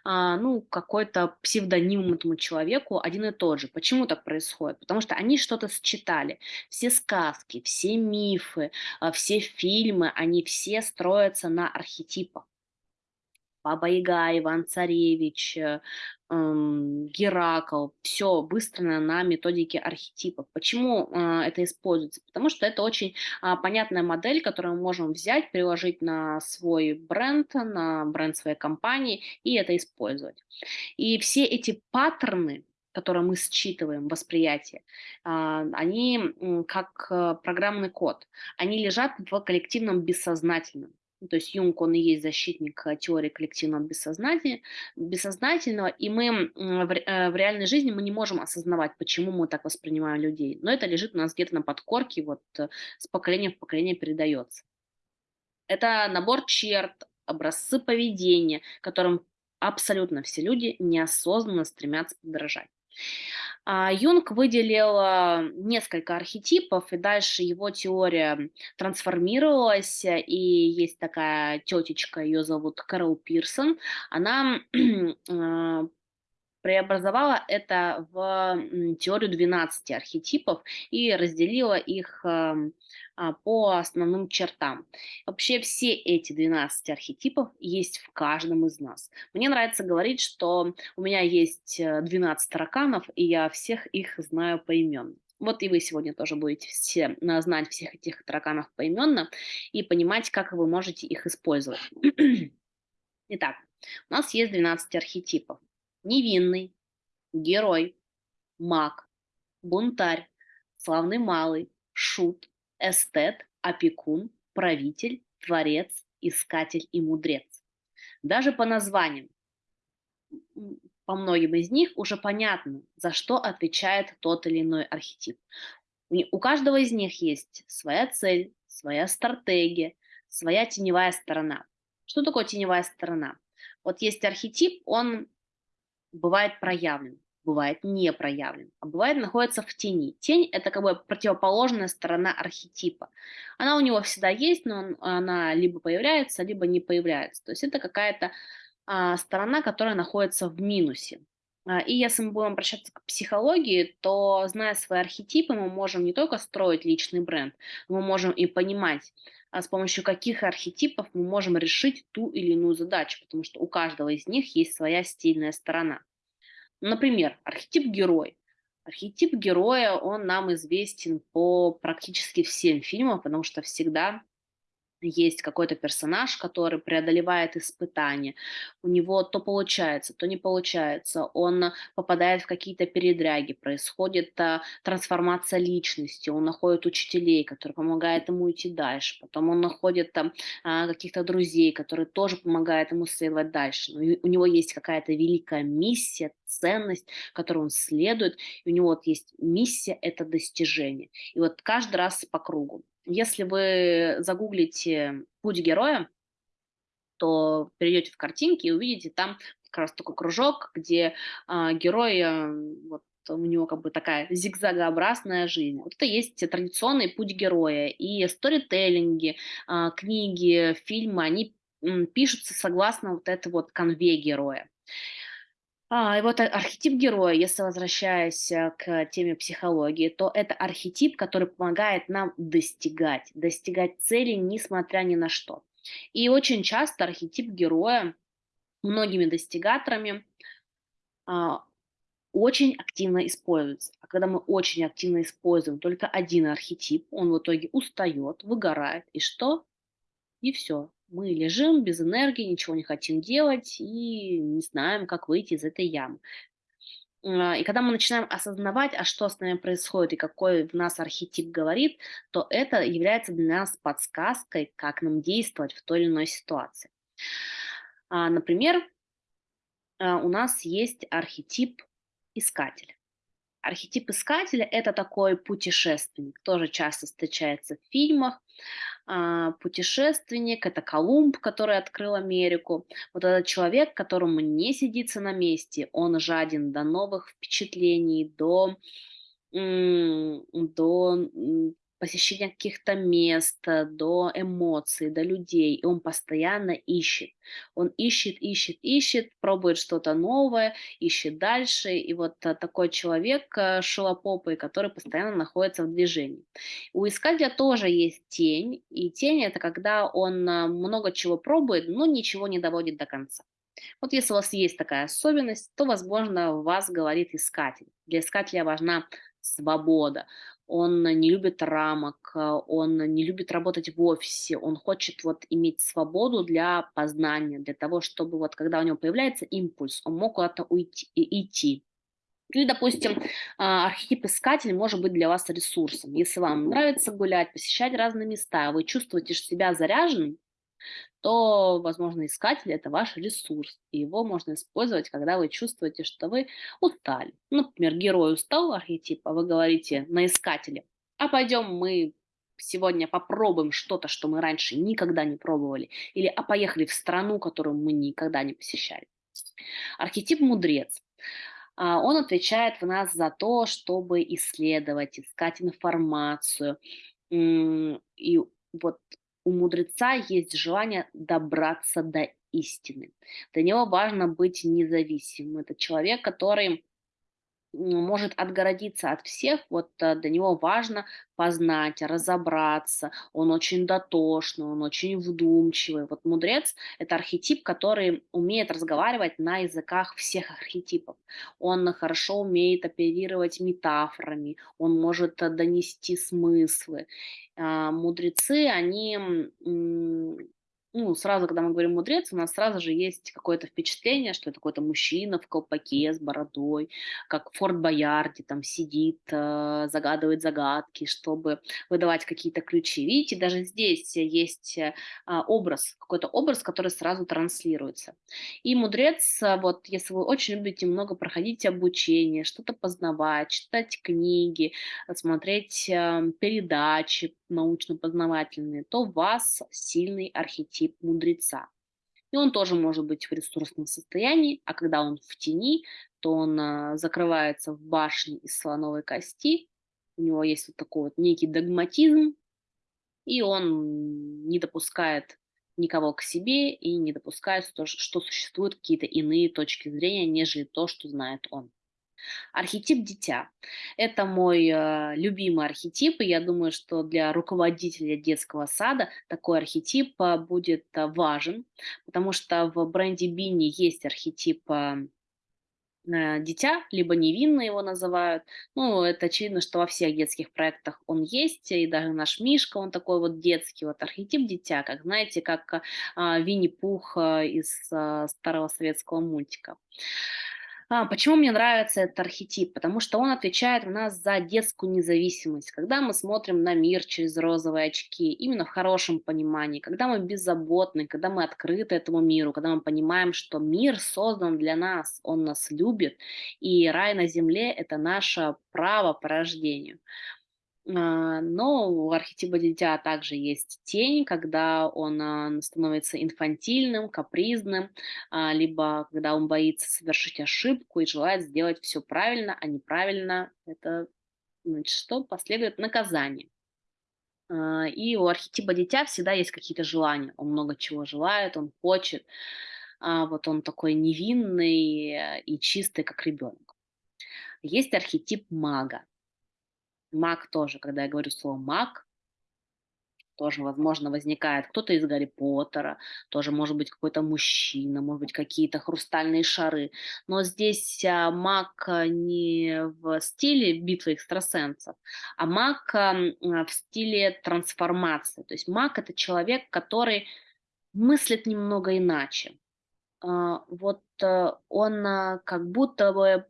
а, ну, какой-то псевдоним этому человеку один и тот же. Почему так происходит? Потому что они что-то сочетали. Все сказки, все мифы, все фильмы, они все строятся на архетипах. Баба Яга, Иван-Царевич, э, м, Геракл. Все выстроено на методике архетипов. Почему э, это используется? Потому что это очень а, понятная модель, которую мы можем взять, приложить на свой бренд, на бренд своей компании и это использовать. И все эти паттерны, которые мы считываем, восприятие, а, они как э, программный код, они лежат в коллективном бессознательном. Ну, то есть Юнг, он и есть защитник э, теории коллективного бессознательного, бессознательного и мы ре- э, в реальной жизни мы не можем осознавать, почему мы так воспринимаем людей. Но это лежит у нас где-то на подкорке, вот э, с поколения в поколение передается. Это набор черт, образцы поведения, которым абсолютно все люди неосознанно стремятся подражать. А, Юнг выделил несколько архетипов, и дальше его теория трансформировалась, и есть такая тетечка, ее зовут Кэрол Пирсон, она а, преобразовала это в теорию двенадцати архетипов и разделила их ам, а, по основным чертам. Вообще все эти 12 архетипов есть в каждом из нас. Мне нравится говорить, что у меня есть э, 12 тараканов, и я всех их знаю поименно. Вот и вы сегодня тоже будете все а, знать всех этих тараканов поименно и понимать, как вы можете их использовать. Итак, у нас есть 12 архетипов. Невинный, герой, маг, бунтарь, славный малый, шут, эстет, опекун, правитель, творец, искатель и мудрец. Даже по названиям, по многим из них уже понятно, за что отвечает тот или иной архетип. У каждого из них есть своя цель, своя стратегия, своя теневая сторона. Что такое теневая сторона? Вот есть архетип, он бывает проявлен, бывает не проявлен, а бывает находится в тени. Тень– это как бы противоположная сторона архетипа. Она у него всегда есть, но он- она либо появляется, либо не появляется. То есть это какая-то а, сторона, которая находится в минусе. А, И если мы будем обращаться к психологии, то, зная свои архетипы, мы можем не только строить личный бренд, мы можем и понимать, а, с помощью каких архетипов мы можем решить ту или иную задачу, потому что у каждого из них есть своя стильная сторона. Например, архетип герой. Архетип героя, он нам известен по практически всем фильмам, потому что всегда есть какой-то персонаж, который преодолевает испытания. У него то получается, то не получается. Он попадает в какие-то передряги, происходит а, трансформация личности. Он находит учителей, которые помогают ему идти дальше. Потом он находит там а, каких-то друзей, которые тоже помогают ему следовать дальше. Но и у него есть какая-то великая миссия, ценность, которой он следует. И у него вот есть миссия– это достижение. И вот каждый раз по кругу. Если вы загуглите "Путь героя", то перейдете в картинки и увидите там как раз такой кружок, где, а, герой, а, вот у него как бы такая зигзагообразная жизнь. Вот это есть традиционный путь героя. И сторителлинги, а, книги, фильмы, они, пишутся согласно вот этой вот канве героя. А, и вот а- архетип героя, если возвращаясь а, к теме психологии, то это архетип, который помогает нам достигать, достигать цели, несмотря ни на что. И очень часто архетип героя многими достигаторами а, очень активно используется. А когда мы очень активно используем только один архетип, он в итоге устает, выгорает. И что? И все. Мы лежим без энергии, ничего не хотим делать и не знаем, как выйти из этой ямы. А, И когда мы начинаем осознавать, а что с нами происходит и какой в нас архетип говорит, то это является для нас подсказкой, как нам действовать в той или иной ситуации. А, Например, а, у нас есть архетип искателя. Архетип искателя– это такой путешественник, тоже часто встречается в фильмах. А, Путешественник– это Колумб, который открыл Америку. Вот этот человек, которому не сидится на месте, он жаден до новых впечатлений, до, до посещения каких-то мест, э, до эмоций, до людей. И он постоянно ищет. Он ищет, ищет, ищет, пробует что-то новое, ищет дальше. И вот э, такой человек э, шелопопый, который постоянно находится в движении. У искателя тоже есть тень, и тень это когда он много чего пробует, но ничего не доводит до конца. Вот если у вас есть такая особенность, то, возможно, вас говорит искатель. Для искателя важна свобода. Он не любит рамок, а, он не любит работать в офисе, он хочет вот иметь свободу для познания, для того, чтобы вот когда у него появляется импульс, он мог куда-то уйти, идти. Или, допустим, а, архетип искатель может быть для вас ресурсом. Если вам нравится гулять, посещать разные места, вы чувствуете себя заряженным, то, возможно, искатель– это ваш ресурс, и его можно использовать, когда вы чувствуете, что вы устали. Например, герой устал архетипа, вы говорите на искателе, а пойдем мы сегодня попробуем что-то, что мы раньше никогда не пробовали, или а поехали в страну, которую мы никогда не посещали. Архетип мудрец. А, он отвечает в нас за то, чтобы исследовать, искать информацию. И вот у мудреца есть желание добраться до истины. Для него важно быть независимым. Это человек, который может отгородиться от всех, вот э, для него важно познать, разобраться, он очень дотошный, он очень вдумчивый. Вот мудрец– это архетип, который умеет разговаривать на языках всех архетипов. Он хорошо умеет оперировать метафорами, он может э, донести смыслы. А, мудрецы, они ну, сразу, когда мы говорим мудрец, у нас сразу же есть какое-то впечатление, что это какой-то мужчина в колпаке с бородой, как Форт Боярде там сидит, э, загадывает загадки, чтобы выдавать какие-то ключи. Видите, даже здесь есть э, образ, какой-то образ, который сразу транслируется. И мудрец, э, вот если вы очень любите много проходить обучение, что-то познавать, читать книги, смотреть эм, передачи научно-познавательные, то у вас сильный архетип тип мудреца. И он тоже может быть в ресурсном состоянии, а когда он в тени, то он а, закрывается в башне из слоновой кости, у него есть вот такой вот некий догматизм, и он не допускает никого к себе и не допускает, что, что существуют какие-то иные точки зрения, нежели то, что знает он. Архетип дитя. Это мой э, любимый архетип, и я думаю, что для руководителя детского сада такой архетип э, будет э, важен, потому что в бренде Бинни есть архетип э, дитя, либо невинно его называют. Ну, это очевидно, что во всех детских проектах он есть, и даже наш Мишка, он такой вот детский, вот архетип дитя, как, знаете, как э, Винни-Пух э, из э, старого советского мультика. А, почему мне нравится этот архетип? Потому что он отвечает у нас за детскую независимость. Когда мы смотрим на мир через розовые очки, именно в хорошем понимании, когда мы беззаботны, когда мы открыты этому миру, когда мы понимаем, что мир создан для нас, он нас любит, и рай на земле– это наше право по рождению. А, но у архетипа дитя также есть тень, когда он а, становится инфантильным, капризным, а, либо когда он боится совершить ошибку и желает сделать все правильно, а неправильно это значит, что последует наказание. И у архетипа дитя всегда есть какие-то желания. Он много чего желает, он хочет. Вот он такой невинный и чистый, как ребенок. Есть архетип мага. Маг тоже, когда я говорю слово маг, тоже, возможно, возникает кто-то из Гарри Поттера, тоже может быть какой-то мужчина, может быть какие-то хрустальные шары. Но здесь а, маг а, не в стиле битвы экстрасенсов, а маг а, в стиле трансформации. То есть маг это человек, который мыслит немного иначе. Вот а, он как будто бы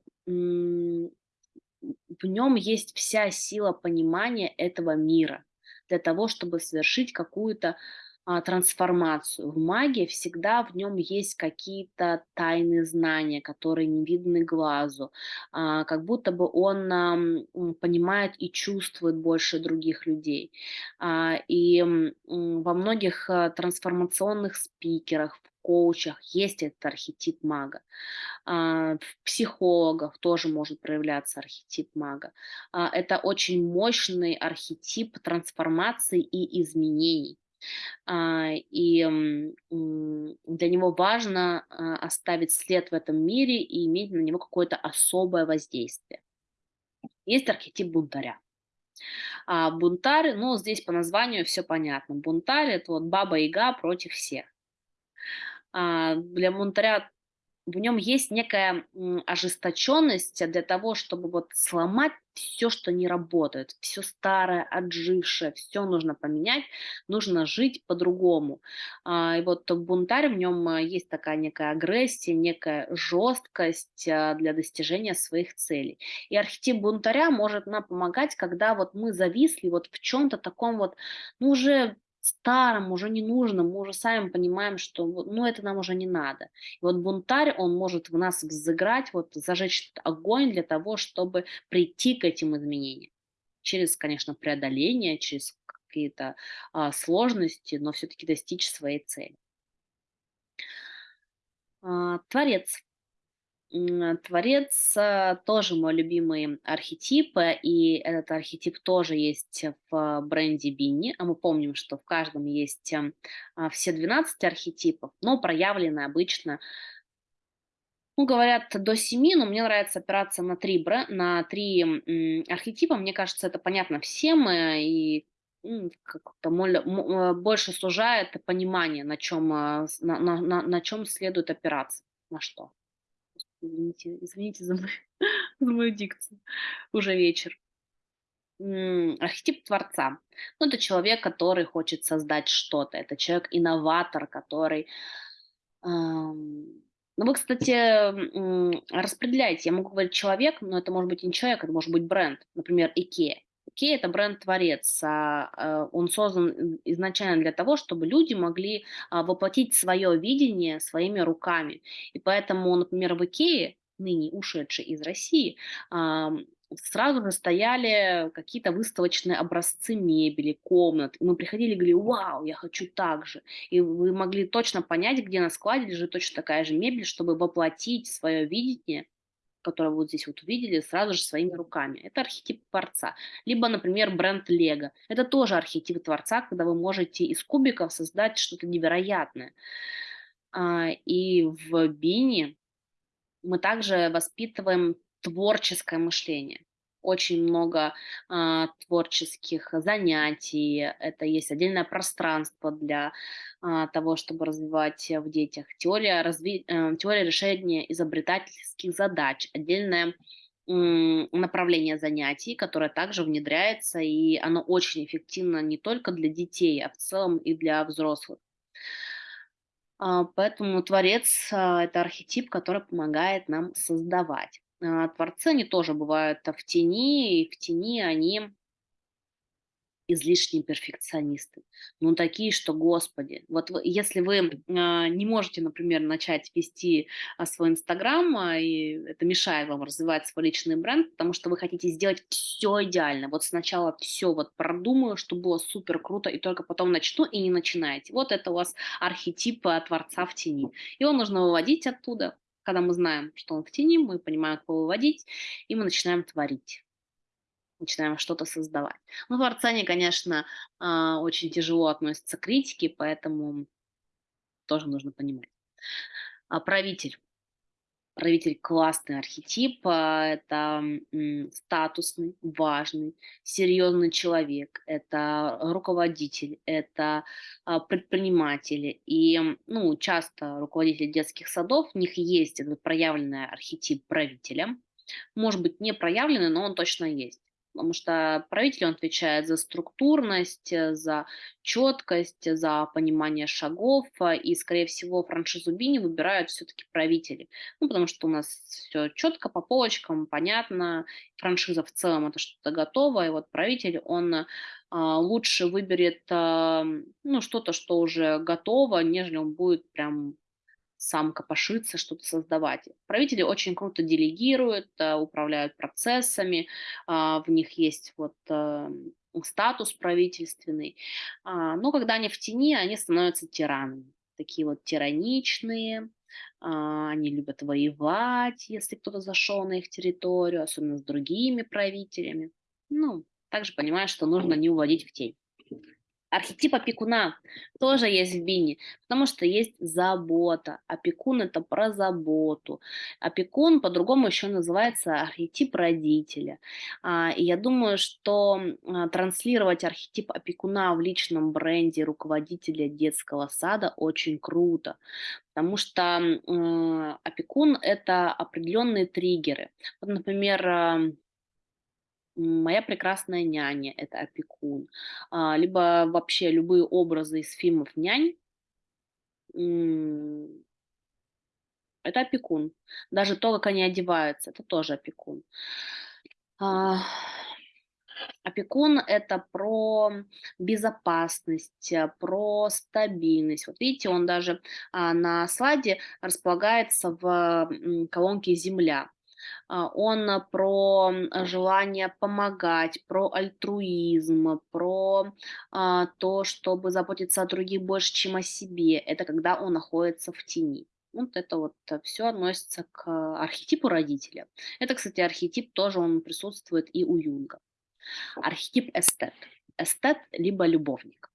в нем есть вся сила понимания этого мира для того, чтобы совершить какую-то а, трансформацию. В магии всегда в нем есть какие-то тайные знания, которые не видны глазу, а, как будто бы он а, понимает и чувствует больше других людей. А, и м, во многих а, трансформационных спикерах, коучах есть этот архетип мага. А, в психологах тоже может проявляться архетип мага. А, это очень мощный архетип трансформации и изменений. А, и для него важно оставить след в этом мире и иметь на него какое-то особое воздействие. Есть архетип бунтаря. А бунтарь, ну, здесь по названию все понятно. Бунтарь – это вот баба-яга против всех. А, для бунтаря в нем есть некая ожесточенность для того, чтобы вот сломать все, что не работает, все старое, отжившее, все нужно поменять, нужно жить по-другому. А, и вот бунтарь, в нем а, есть такая некая агрессия, некая жесткость для достижения своих целей. И архетип бунтаря может нам помогать, когда вот мы зависли вот в чем-то таком вот, ну, уже старом, уже не нужно, мы уже сами понимаем, что ну, это нам уже не надо. И вот бунтарь, он может в нас взыграть, вот зажечь огонь для того, чтобы прийти к этим изменениям. Через, конечно, преодоление, через какие-то а, сложности, но все-таки достичь своей цели. А, творец. Творец э, тоже мой любимый архетип, э, и этот архетип тоже есть в бренде Бинни. А мы помним, что в каждом есть эм, а, все 12 архетипов, но проявлены обычно, ну, говорят, до 7, но мне нравится опираться на три, на три архетипа. Мне кажется, это понятно всем, э, и как-то больше сужает понимание, на чем, на, на, на, на чем следует опираться, на что. Извините, извините за мою, за мою дикцию. Уже вечер. Архетип творца. Ну, это человек, который хочет создать что-то. Это человек-инноватор, который... Ну, вы, кстати, м, распределяете. Я могу говорить человек, но это может быть не человек, это может быть бренд. Например, IKEA. IKEA– это бренд-творец. а, э, Он создан изначально для того, чтобы люди могли а, воплотить свое видение своими руками. И поэтому, например, в IKEA, ныне ушедшей из России, сразу же стояли какие-то выставочные образцы мебели, комнат. И мы приходили и говорили, вау, я хочу так же. И вы могли точно понять, где на складе лежит точно такая же мебель, чтобы воплотить свое видение которое вот здесь вот увидели, сразу же своими руками. Это архетип творца. Либо, например, бренд Лего. Это тоже архетип творца, когда вы можете из кубиков создать что-то невероятное. А, И в Бини мы также воспитываем творческое мышление. Очень много а, творческих занятий. Это есть отдельное пространство для а, того, чтобы развивать в детях. Теория, разви... э, теория решения изобретательских задач. Отдельное направление занятий, которое также внедряется, и оно очень эффективно не только для детей, а в целом и для взрослых. А, Поэтому творец а,– это архетип, который помогает нам создавать. А, Творцы, они тоже бывают в тени, и в тени они излишние перфекционисты. Ну, такие, что, господи, вот вы- если вы а, не можете, например, начать вести а, свой Инстаграм, а, и это мешает вам развивать свой личный бренд, потому что вы хотите сделать все идеально. Вот сначала все вот продумаю, чтобы было супер круто, и только потом начну, и не начинаете. Вот это у вас архетип Творца в тени. Его нужно выводить оттуда. Когда мы знаем, что он в тени, мы понимаем, как его выводить, и мы начинаем творить начинаем что-то создавать. Ну, творцы, они, конечно, а, очень тяжело относятся к критике, поэтому тоже нужно понимать. А правитель. Правитель классный архетип, а, это статусный, важный, серьезный человек, это руководитель, это а, предприниматели. И ну, часто руководители детских садов, у них есть этот проявленный архетип правителя. Может быть, не проявленный, но он точно есть потому что правитель, он отвечает за структурность, э, за четкость, за понимание шагов, а, и, скорее всего, франшизу Бини выбирают все-таки правители. Ну, потому что у нас все четко по полочкам, понятно, франшиза в целом это что-то готово, и вот правитель, он лучше выберет ну, что-то, что уже готово, нежели он будет прям сам копошиться, что-то создавать. Правители очень круто делегируют, э, управляют процессами, а, в них есть вот э, статус правительственный. А, Но когда они в тени, они становятся тиранами. Такие вот тираничные, а, они любят воевать, если кто-то зашел на их территорию, особенно с другими правителями. Ну, также понимают, что нужно не уводить в тень. Архетип опекуна тоже есть в Бине, потому что есть забота. Опекун- это про заботу. Опекун по-другому еще называется архетип родителя. А, и я думаю, что, а, транслировать архетип опекуна в личном бренде руководителя детского сада очень круто, потому что, опекун- это определенные триггеры. Вот, например, "Моя прекрасная няня"- это опекун, а, либо вообще любые образы из фильмов нянь это опекун. Даже то, как они одеваются- это тоже опекун. А, опекун- это про безопасность, а, про стабильность. Вот видите, он даже, а, на слайде располагается в, колонке "Земля". А, он про, м, желание помогать, про альтруизм, про, а, то, чтобы заботиться о других больше, чем о себе. Это когда он находится в тени. Вот это вот всё относится к архетипу родителя. Это, кстати, архетип тоже он присутствует и у Юнга. Архетип эстет. Эстет либо любовник.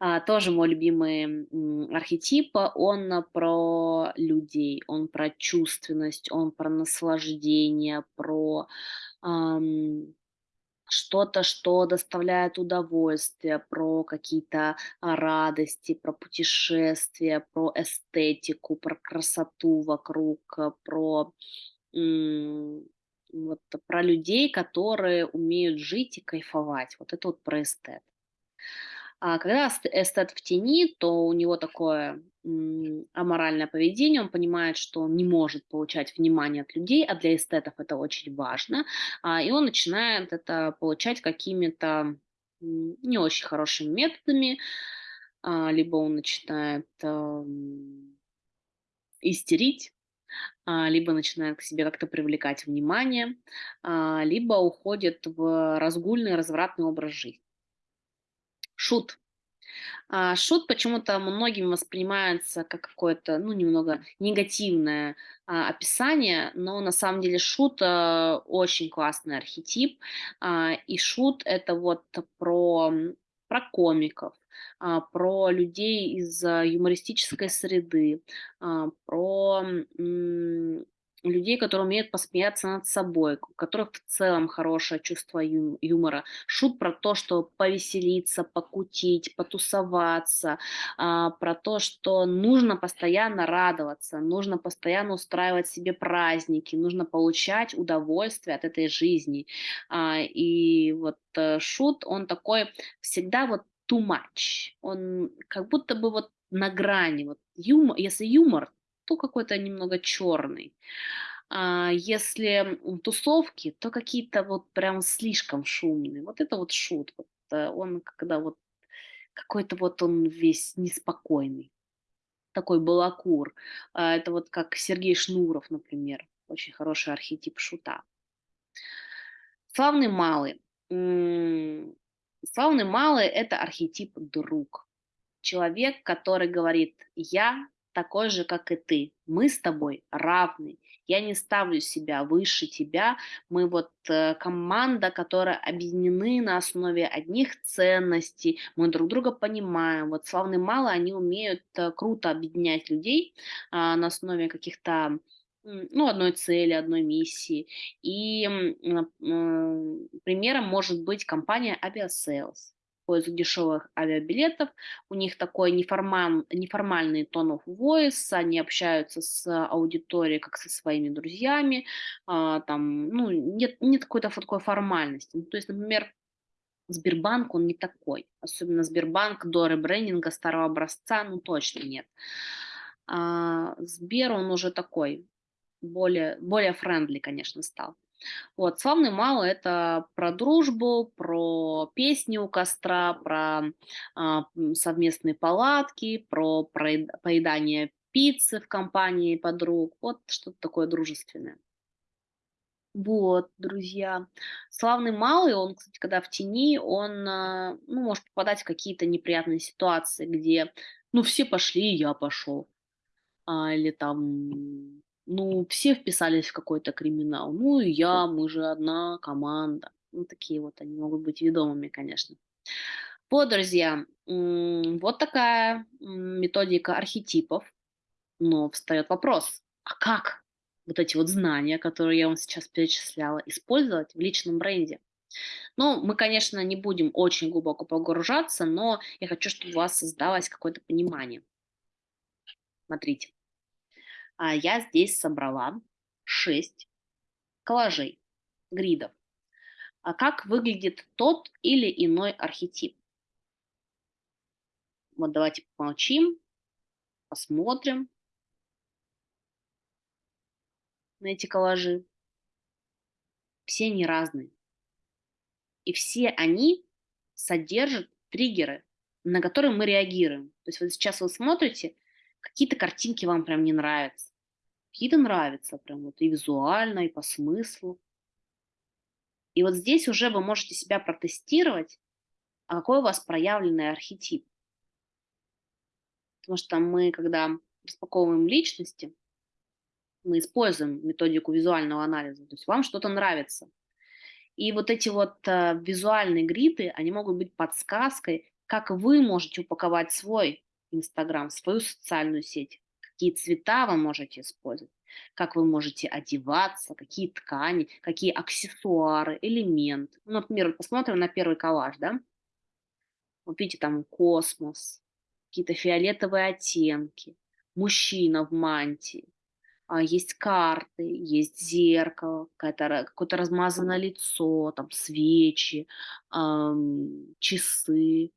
А, тоже мой любимый, архетип. Он про людей, он про чувственность, он про наслаждение, про, что-то, что доставляет удовольствие, про какие-то, а, радости, про путешествия, про эстетику, про красоту вокруг, про, вот про людей, которые умеют жить и кайфовать. Вот это вот про эстет. А когда эст эстет в тени, то у него такое, аморальное поведение. Он понимает, что он не может получать внимание от людей, а для эстетов это очень важно. А, и он начинает это получать какими-то, не очень хорошими методами. А, либо он начинает, истерить, а, либо начинает к себе как-то привлекать внимание, а, либо уходит в разгульный, развратный образ жизни. Шут. А, шут почему-то многими воспринимается как какое-то, ну, немного негативное, а, описание, но на самом деле шут, а, очень классный архетип. А, и шут- это вот про, про комиков, а, про людей из юмористической среды, а, про, людей, которые умеют посмеяться над собой, у которых в целом хорошее чувство ю юмора. Шут про то, что повеселиться, покутить, потусоваться, а, про то, что нужно постоянно радоваться, нужно постоянно устраивать себе праздники, нужно получать удовольствие от этой жизни. А, и вот, э, шут, он такой всегда вот too much. Он как будто бы вот на грани. Вот юмо если юмор, то какой-то немного черный. А если, тусовки, то какие-то вот прям слишком шумные. Вот это вот шут. Вот, э, он когда вот какой-то вот он весь неспокойный, такой балагур. А, это вот как Сергей Шнуров, например. Очень хороший архетип шута. Славный малый. Славный малый- это архетип друг. Человек, который говорит: "Я такой же, как и ты. Мы с тобой равны. Я не ставлю себя выше тебя. Мы вот, э, команда, которая объединены на основе одних ценностей. Мы друг друга понимаем". Вот славный малый, они умеют, э, круто объединять людей, а, на основе каких-то, ну, одной цели, одной миссии. И, м, примером может быть компания "Aviasales". Поиск дешевых авиабилетов. У них такой неформан неформальный tone of voice. Они общаются с аудиторией как со своими друзьями. А, там, ну, нет нет какой-то такой формальности. Ну, то есть, например, Сбербанк- он не такой. Особенно Сбербанк до ребрендинга старого образца, ну, точно нет. А, Сбер, он уже такой, более более френдли, конечно, стал. Вот. Славный малый- это про дружбу, про песни у костра, про, а, совместные палатки, про поедание пиццы в компании подруг. Вот что-то такое дружественное. Вот, друзья. Славный малый, он, кстати, когда в тени, он, а, ну, может попадать в какие-то неприятные ситуации, где, ну, все пошли, и я пошел. А, или там, ну, все вписались в какой-то криминал, ну и я, мы же одна команда. Ну, такие вот они могут быть ведомыми, конечно. Вот, друзья, вот такая методика архетипов. Но встает вопрос, а как вот эти вот знания, которые я вам сейчас перечисляла, использовать в личном бренде? Ну, мы, конечно, не будем очень глубоко погружаться, но я хочу, чтобы у вас создалось какое-то понимание. Смотрите, я здесь собрала 6 коллажей, гридов. А как выглядит тот или иной архетип? Вот давайте помолчим, посмотрим на эти коллажи. Все они разные. И все они содержат триггеры, на которые мы реагируем. То есть вот сейчас вы смотрите, какие-то картинки вам прям не нравятся, какие-то нравятся прям вот и визуально, и по смыслу. И вот здесь уже вы можете себя протестировать, а какой у вас проявленный архетип. Потому что мы, когда распаковываем личности, мы используем методику визуального анализа. То есть вам что-то нравится. И вот эти вот э, визуальные гриды, они могут быть подсказкой, как вы можете упаковать свой Инстаграм, свою социальную сеть, какие цвета вы можете использовать, как вы можете одеваться, какие ткани, какие аксессуары, элементы. Ну, например, посмотрим на первый коллаж, да? Вот видите, там космос, какие-то фиолетовые оттенки, мужчина в мантии, а, есть карты, есть зеркало, какое-то размазанное лицо, там свечи, ам, часы,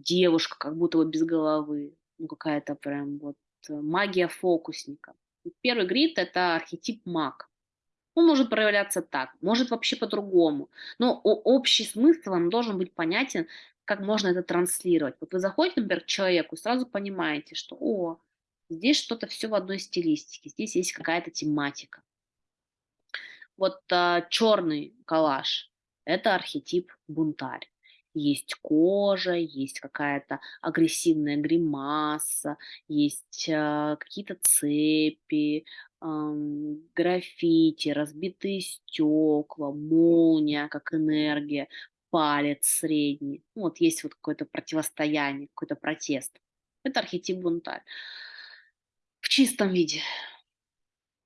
девушка как будто бы без головы, ну какая-то прям вот э, магия фокусника. Первый грид– это архетип маг. Он может проявляться так, может вообще по-другому, но общий смысл вам должен быть понятен, как можно это транслировать. Вот вы заходите, например, к человеку, сразу понимаете, что, о, Здесь что-то все в одной стилистике, здесь есть какая-то тематика. Вот а, черный коллаж– это архетип бунтарь. Есть кожа, есть какая-то агрессивная гримаса, есть а, какие-то цепи, а, граффити, разбитые стекла, молния как энергия, палец средний. Ну, вот есть вот какое-то противостояние, какой-то протест. Это архетип бунтарь в чистом виде.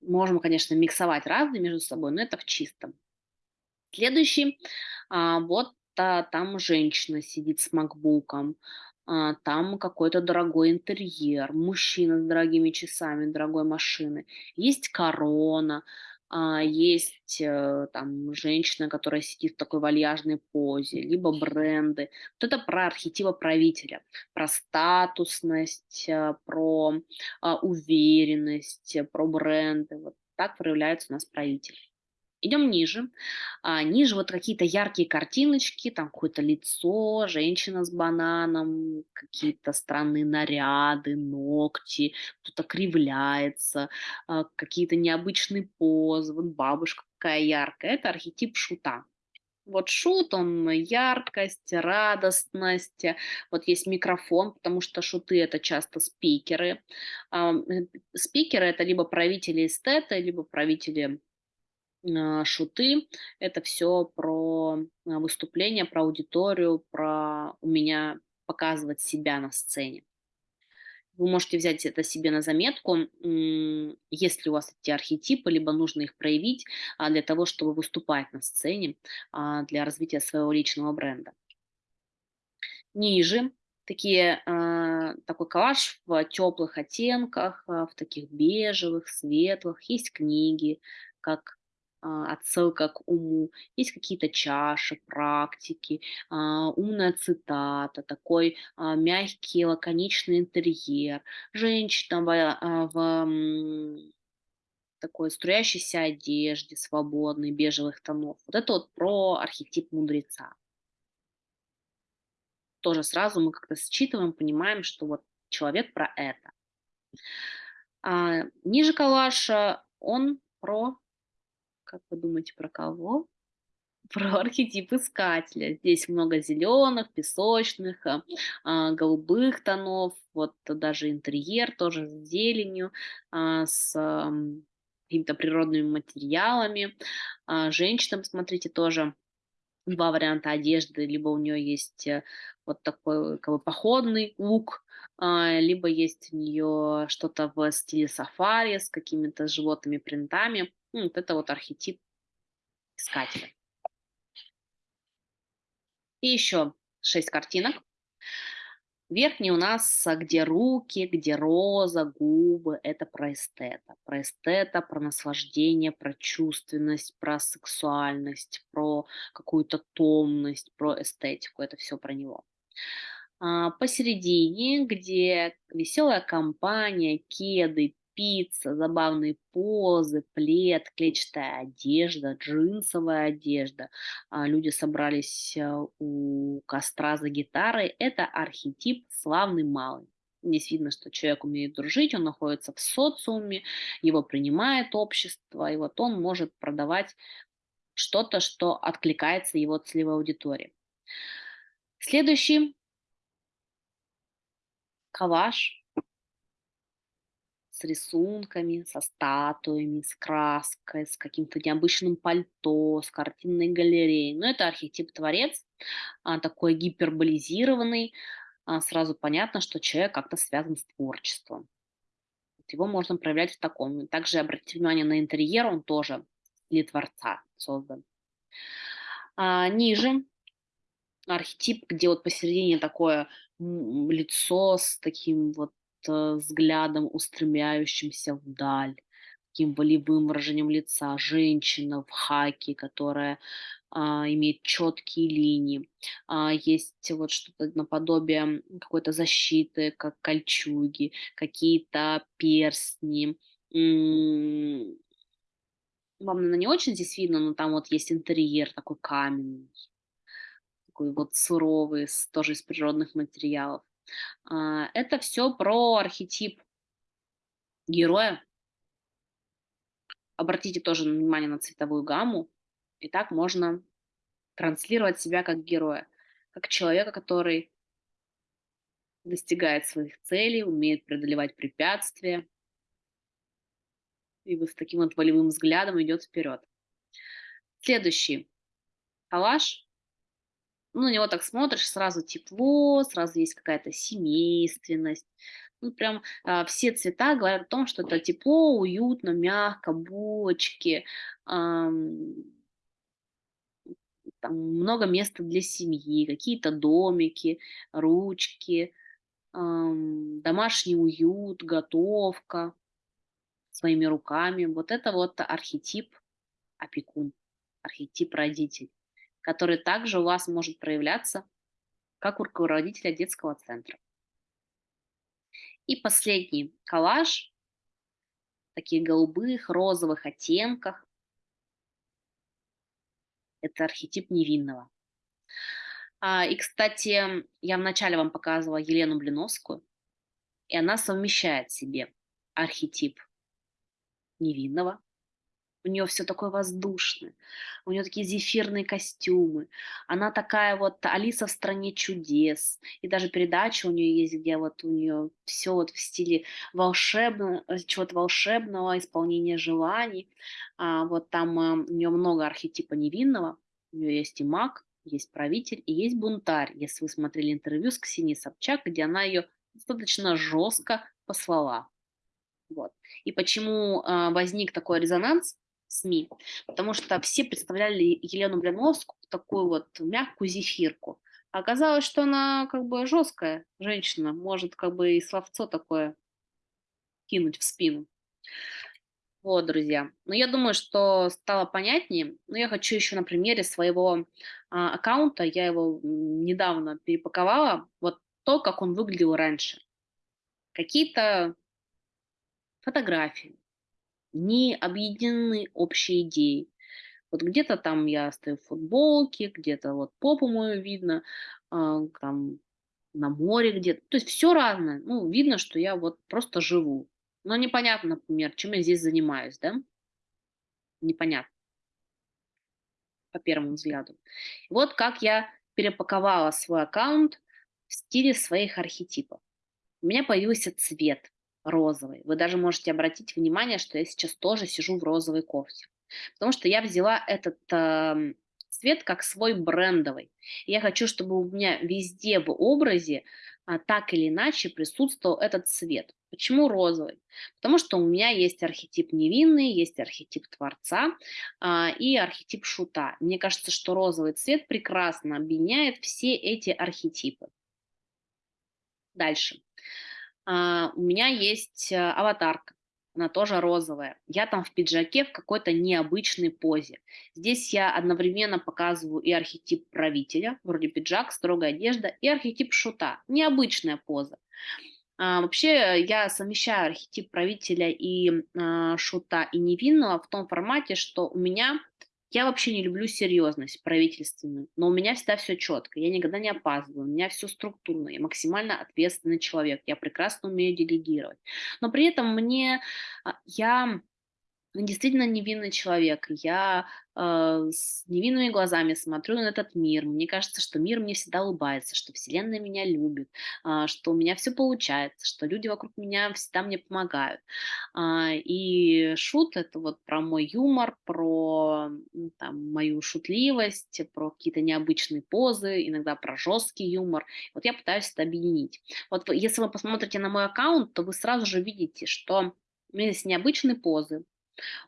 Можем, конечно, миксовать разные между собой, но это в чистом. Следующий, а, вот а, там женщина сидит с макбуком, а, там какой-то дорогой интерьер, мужчина с дорогими часами, дорогой машины, есть корона, а, есть э, там женщина, которая сидит в такой вальяжной позе, либо бренды. Вот это про архетипа правителя, про статусность, э, про а, уверенность, э, про бренды. Вот так проявляется у нас правитель. Идем ниже. А, ниже вот какие-то яркие картиночки, там какое-то лицо, женщина с бананом, какие-то странные наряды, ногти, кто-то кривляется, а, какие-то необычные позы. Вот бабушка какая яркая. Это архетип шута. Вот шут, он яркость, радостность. Вот есть микрофон, потому что шуты это часто спикеры. А, спикеры это либо правители эстета, либо правители шуты. Это все про а, выступление, про аудиторию, про у меня показывать себя на сцене. Вы можете взять это себе на заметку, если у вас эти архетипы, либо нужно их проявить а, для того, чтобы выступать на сцене, для развития своего личного бренда. Ниже такие, такой коллаж в теплых оттенках, в таких бежевых, светлых. Есть книги, как а, отсылка к уму, есть какие-то чаши, практики, а, умная цитата, такой а, мягкий, лаконичный интерьер, женщина в, в такой струящейся одежде, свободной, бежевых тонов. Вот это вот про архетип мудреца. Тоже сразу мы как-то считываем, понимаем, что вот человек про это. А, ниже коллажа он про как вы думаете, про кого? Про архетип искателя. Здесь много зеленых, песочных, а, а, голубых тонов. Вот даже интерьер тоже с зеленью, а, с какими-то природными материалами. А, женщинам, смотрите, тоже 2 варианта одежды. Либо у нее есть, э, вот такой как бы походный лук, либо есть у нее что-то в стиле сафари с какими-то животными принтами. Ну, вот это вот архетип искателя. И еще 6 картинок. Верхний у нас, а, где руки, где роза, губы, это про эстета. Про эстета, про наслаждение, про чувственность, про сексуальность, про какую-то томность, про эстетику. Это все про него. А, посередине, где веселая компания, кеды, пицца, забавные позы, плед, клетчатая одежда, джинсовая одежда. А, люди собрались а, у костра за гитарой. Это архетип славный малый. Здесь видно, что человек умеет дружить, он находится в социуме, его принимает общество, и вот он может продавать что-то, что откликается его целевой аудитории. Следующий коллаж с рисунками, со статуями, с краской, с каким-то необычным пальто, с картинной галереей. Но это архетип-творец, а, такой гиперболизированный. А, сразу понятно, что человек как-то связан с творчеством. Его можно проявлять в таком. Также обратите внимание на интерьер, он тоже для творца создан. А, ниже архетип, где вот посередине такое лицо с таким вот взглядом, устремляющимся вдаль, таким волевым выражением лица, женщина в хаке, которая а, имеет четкие линии. А, есть вот что-то наподобие какой-то защиты, как кольчуги, какие-то перстни. Вам, наверное, не очень здесь видно, но там вот есть интерьер такой каменный такой вот суровый, тоже из природных материалов. А, это все про архетип героя. Обратите тоже внимание на цветовую гамму. И так можно транслировать себя как героя, как человека, который достигает своих целей, умеет преодолевать препятствия, и вот с таким вот волевым взглядом идет вперед. Следующий коллаж ну, на него так смотришь, сразу тепло, сразу есть какая-то семейственность. Ну, прям а, все цвета говорят о том, что это тепло, уютно, мягко, булочки, ам, там много места для семьи, какие-то домики, ручки, ам, домашний уют, готовка своими руками. Вот это вот архетип опекун, архетип родитель который также у вас может проявляться как у руководителя детского центра. И последний коллаж таких голубых, розовых оттенках. Это архетип невинного. А, и, кстати, я вначале вам показывала Елену Блиновскую, и она совмещает в себе архетип невинного у нее все такое воздушное, у нее такие зефирные костюмы, она такая вот Алиса в стране чудес, и даже передача у нее есть, где вот у нее все вот в стиле волшебного, э, чего-то волшебного, исполнения желаний, а, вот там а, у нее много архетипа невинного, у нее есть и маг, есть правитель и есть бунтарь. Если вы смотрели интервью с Ксенией Собчак, где она ее достаточно жестко послала. Вот. И почему э, возник такой резонанс? СМИ, потому что все представляли Елену Блиновскую такую вот мягкую зефирку. А оказалось, что она как бы жесткая женщина, может как бы и словцо такое кинуть в спину. Вот, друзья. Но я думаю, что стало понятнее. Но я хочу еще на примере своего а, аккаунта, я его недавно перепаковала, вот то, как он выглядел раньше. Какие-то фотографии, не объединены общей идеей. Вот где-то там я стою в футболке, где-то вот попу мою видно, а, там на море где-то. То есть все разное. Ну, видно, что я вот просто живу. Но непонятно, например, чем я здесь занимаюсь, да? Непонятно. По первому взгляду. Вот как я перепаковала свой аккаунт в стиле своих архетипов. У меня появился цвет розовый. Вы даже можете обратить внимание, что я сейчас тоже сижу в розовой кофте. Потому что я взяла этот э, цвет как свой брендовый. Я хочу, чтобы у меня везде в образе а, так или иначе присутствовал этот цвет. Почему розовый? Потому что у меня есть архетип невинный, есть архетип творца а, и архетип шута. Мне кажется, что розовый цвет прекрасно объединяет все эти архетипы. Дальше. А, у меня есть а, аватарка она тоже розовая. Я там в пиджаке в какой-то необычной позе. Здесь я одновременно показываю и архетип правителя, вроде пиджак, строгая одежда, и архетип шута, необычная поза. А, вообще я совмещаю архетип правителя и а, шута и невинного в том формате, что у меня я вообще не люблю серьезность правительственную, но у меня всегда все четко, я никогда не опаздываю, у меня все структурно, я максимально ответственный человек, я прекрасно умею делегировать. Но при этом мне, а, я действительно невинный человек. Я э, с невинными глазами смотрю на этот мир. Мне кажется, что мир мне всегда улыбается, что Вселенная меня любит, э, что у меня все получается, что люди вокруг меня всегда мне помогают. Э, и шут это вот про мой юмор, про там, мою шутливость, про какие-то необычные позы, иногда про жесткий юмор. Вот я пытаюсь это объединить. Вот если вы посмотрите на мой аккаунт, то вы сразу же видите, что у меня есть необычные позы,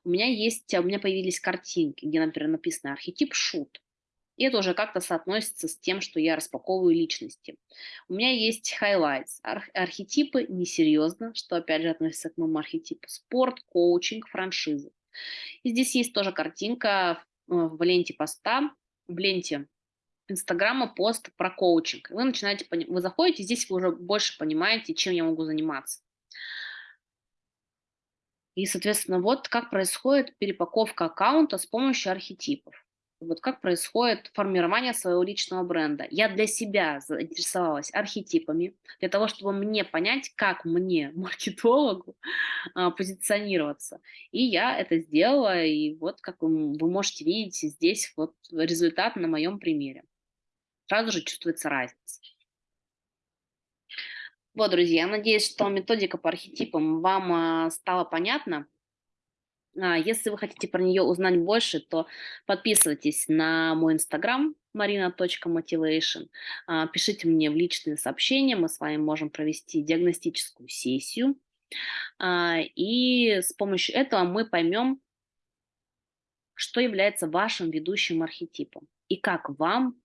у меня есть, у меня появились картинки, где, например, написано архетип шут. И это уже как-то соотносится с тем, что я распаковываю личности. У меня есть highlights, арх архетипы несерьезно, что опять же относится к моему архетипу. Спорт, коучинг, франшизы. И здесь есть тоже картинка в ленте поста, в ленте Инстаграма пост про коучинг. Вы начинаете, вы заходите, здесь вы уже больше понимаете, чем я могу заниматься. И, соответственно, вот как происходит перепаковка аккаунта с помощью архетипов. Вот как происходит формирование своего личного бренда. Я для себя заинтересовалась архетипами, для того, чтобы мне понять, как мне, маркетологу, а, позиционироваться. И я это сделала, и вот как вы, можете видеть здесь вот результат на моем примере. Сразу же чувствуется разница. Вот, друзья, надеюсь, что методика по архетипам вам а, стала понятна. А, если вы хотите про нее узнать больше, то подписывайтесь на мой инстаграм marina.motivation. А, пишите мне в личные сообщения, мы с вами можем провести диагностическую сессию. И с помощью этого мы поймем, что является вашим ведущим архетипом и как вам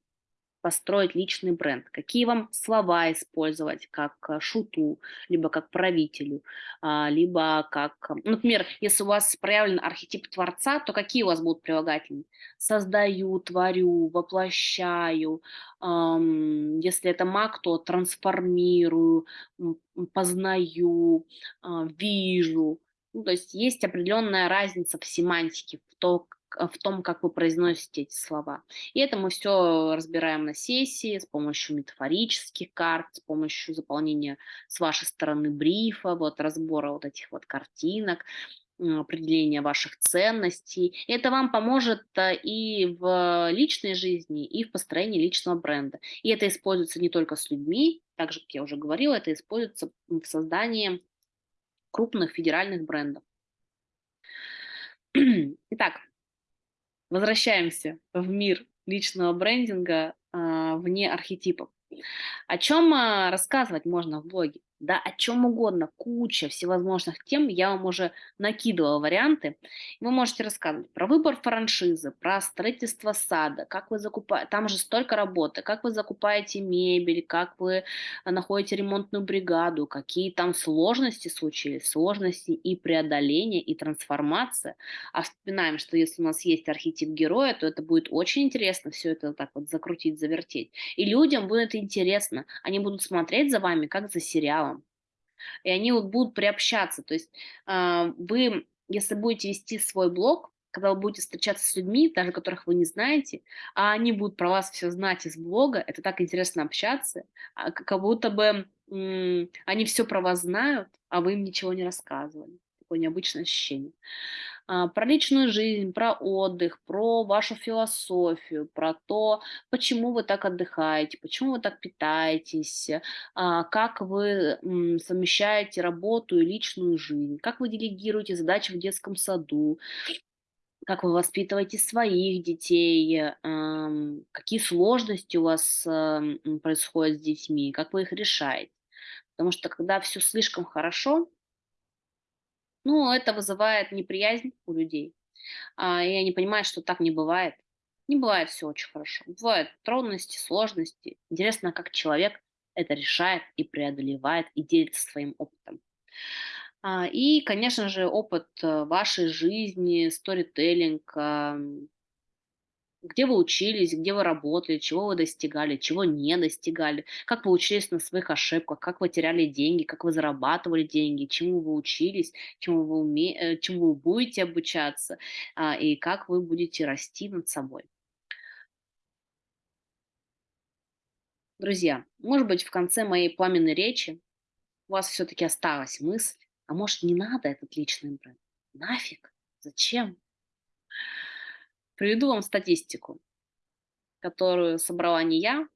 построить личный бренд, какие вам слова использовать как э, шуту, либо как правителю, а, либо как, ну, например, если у вас проявлен архетип творца, то какие у вас будут прилагательные? Создаю, творю, воплощаю. Если это маг, то трансформирую, познаю, а, вижу. Ну, то есть есть определенная разница в семантике, в том, в том, как вы произносите эти слова. И это мы все разбираем на сессии с помощью метафорических карт, с помощью заполнения с вашей стороны брифа, вот разбора вот этих вот картинок, определения ваших ценностей. Это вам поможет э, и в личной жизни, и в построении личного бренда. И это используется не только с людьми, также, как я уже говорила, это используется в создании крупных федеральных брендов. Итак, Возвращаемся в мир личного брендинга а, вне архетипов. О чем а, рассказывать можно в блоге? Да, о чем угодно, куча всевозможных тем, я вам уже накидывала варианты. Вы можете рассказывать про выбор франшизы, про строительство сада, как вы закупаете, там же столько работы, как вы закупаете мебель, как вы э, находите ремонтную бригаду, какие там сложности случились, сложности и преодоление, и трансформация. А вспоминаем, что если у нас есть архетип героя, то это будет очень интересно все это так вот закрутить, завертеть. И людям будет интересно, они будут смотреть за вами, как за сериалом, и они вот будут приобщаться. То есть э, вы, если будете вести свой блог, когда вы будете встречаться с людьми, даже которых вы не знаете, а они будут про вас все знать из блога, это так интересно общаться, а как будто бы они все про вас знают, а вы им ничего не рассказывали. Такое необычное ощущение. А, про личную жизнь, про отдых, про вашу философию, про то, почему вы так отдыхаете, почему вы так питаетесь, а, как вы совмещаете работу и личную жизнь, как вы делегируете задачи в детском саду, как вы воспитываете своих детей, какие сложности у вас, м, происходят с детьми, как вы их решаете. Потому что когда все слишком хорошо, ну, это вызывает неприязнь у людей. А, и они понимают, что так не бывает. Не бывает все очень хорошо. Бывают трудности, сложности. Интересно, как человек это решает и преодолевает, и делится своим опытом. А, и, конечно же, опыт э, вашей жизни, сторителлинг, где вы учились, где вы работали, чего вы достигали, чего не достигали, как вы учились на своих ошибках, как вы теряли деньги, как вы зарабатывали деньги, чему вы учились, чему вы, уме... э, чему вы будете обучаться, а, и как вы будете расти над собой. Друзья, может быть, в конце моей пламенной речи у вас все-таки осталась мысль, а может, не надо этот личный бренд? Нафиг? Зачем? Приведу вам статистику, которую собрала не я,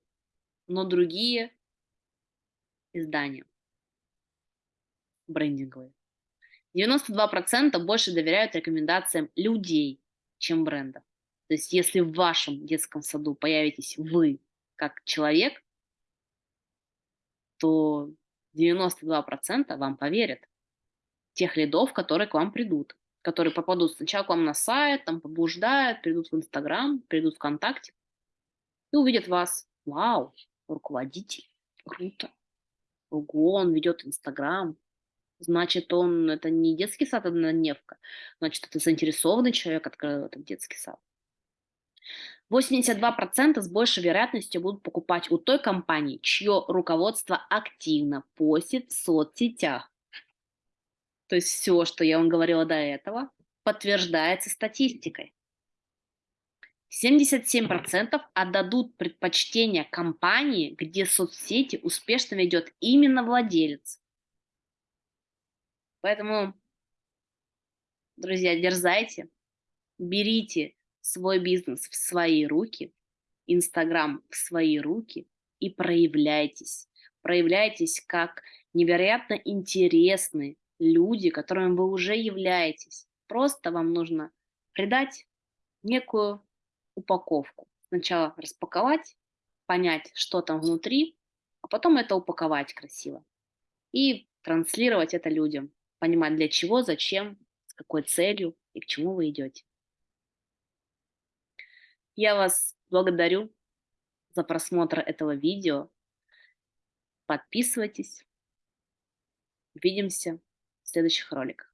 но другие издания брендинговые. 92% больше доверяют рекомендациям людей, чем брендов. То есть если в вашем детском саду появитесь вы как человек, то 92% вам поверят тех лидов, которые к вам придут, которые попадут сначала к вам на сайт, там побуждают, придут в Инстаграм, придут в ВКонтакте и увидят вас. Вау, руководитель, круто. Ого, он ведет Инстаграм. Значит, он, это не детский сад однодневка. Значит, это заинтересованный человек открыл этот детский сад. 82% с большей вероятностью будут покупать у той компании, чье руководство активно постит в соцсетях. То есть все, что я вам говорила до этого, подтверждается статистикой. 77% отдадут предпочтение компании, где соцсети успешно ведет именно владелец. Поэтому, друзья, дерзайте, берите свой бизнес в свои руки, Инстаграм в свои руки и проявляйтесь. Проявляйтесь как невероятно интересный, люди, которыми вы уже являетесь. Просто вам нужно придать некую упаковку. Сначала распаковать, понять, что там внутри, а потом это упаковать красиво. И транслировать это людям. Понимать, для чего, зачем, с какой целью и к чему вы идете. Я вас благодарю за просмотр этого видео. Подписывайтесь. Увидимся следующих роликах.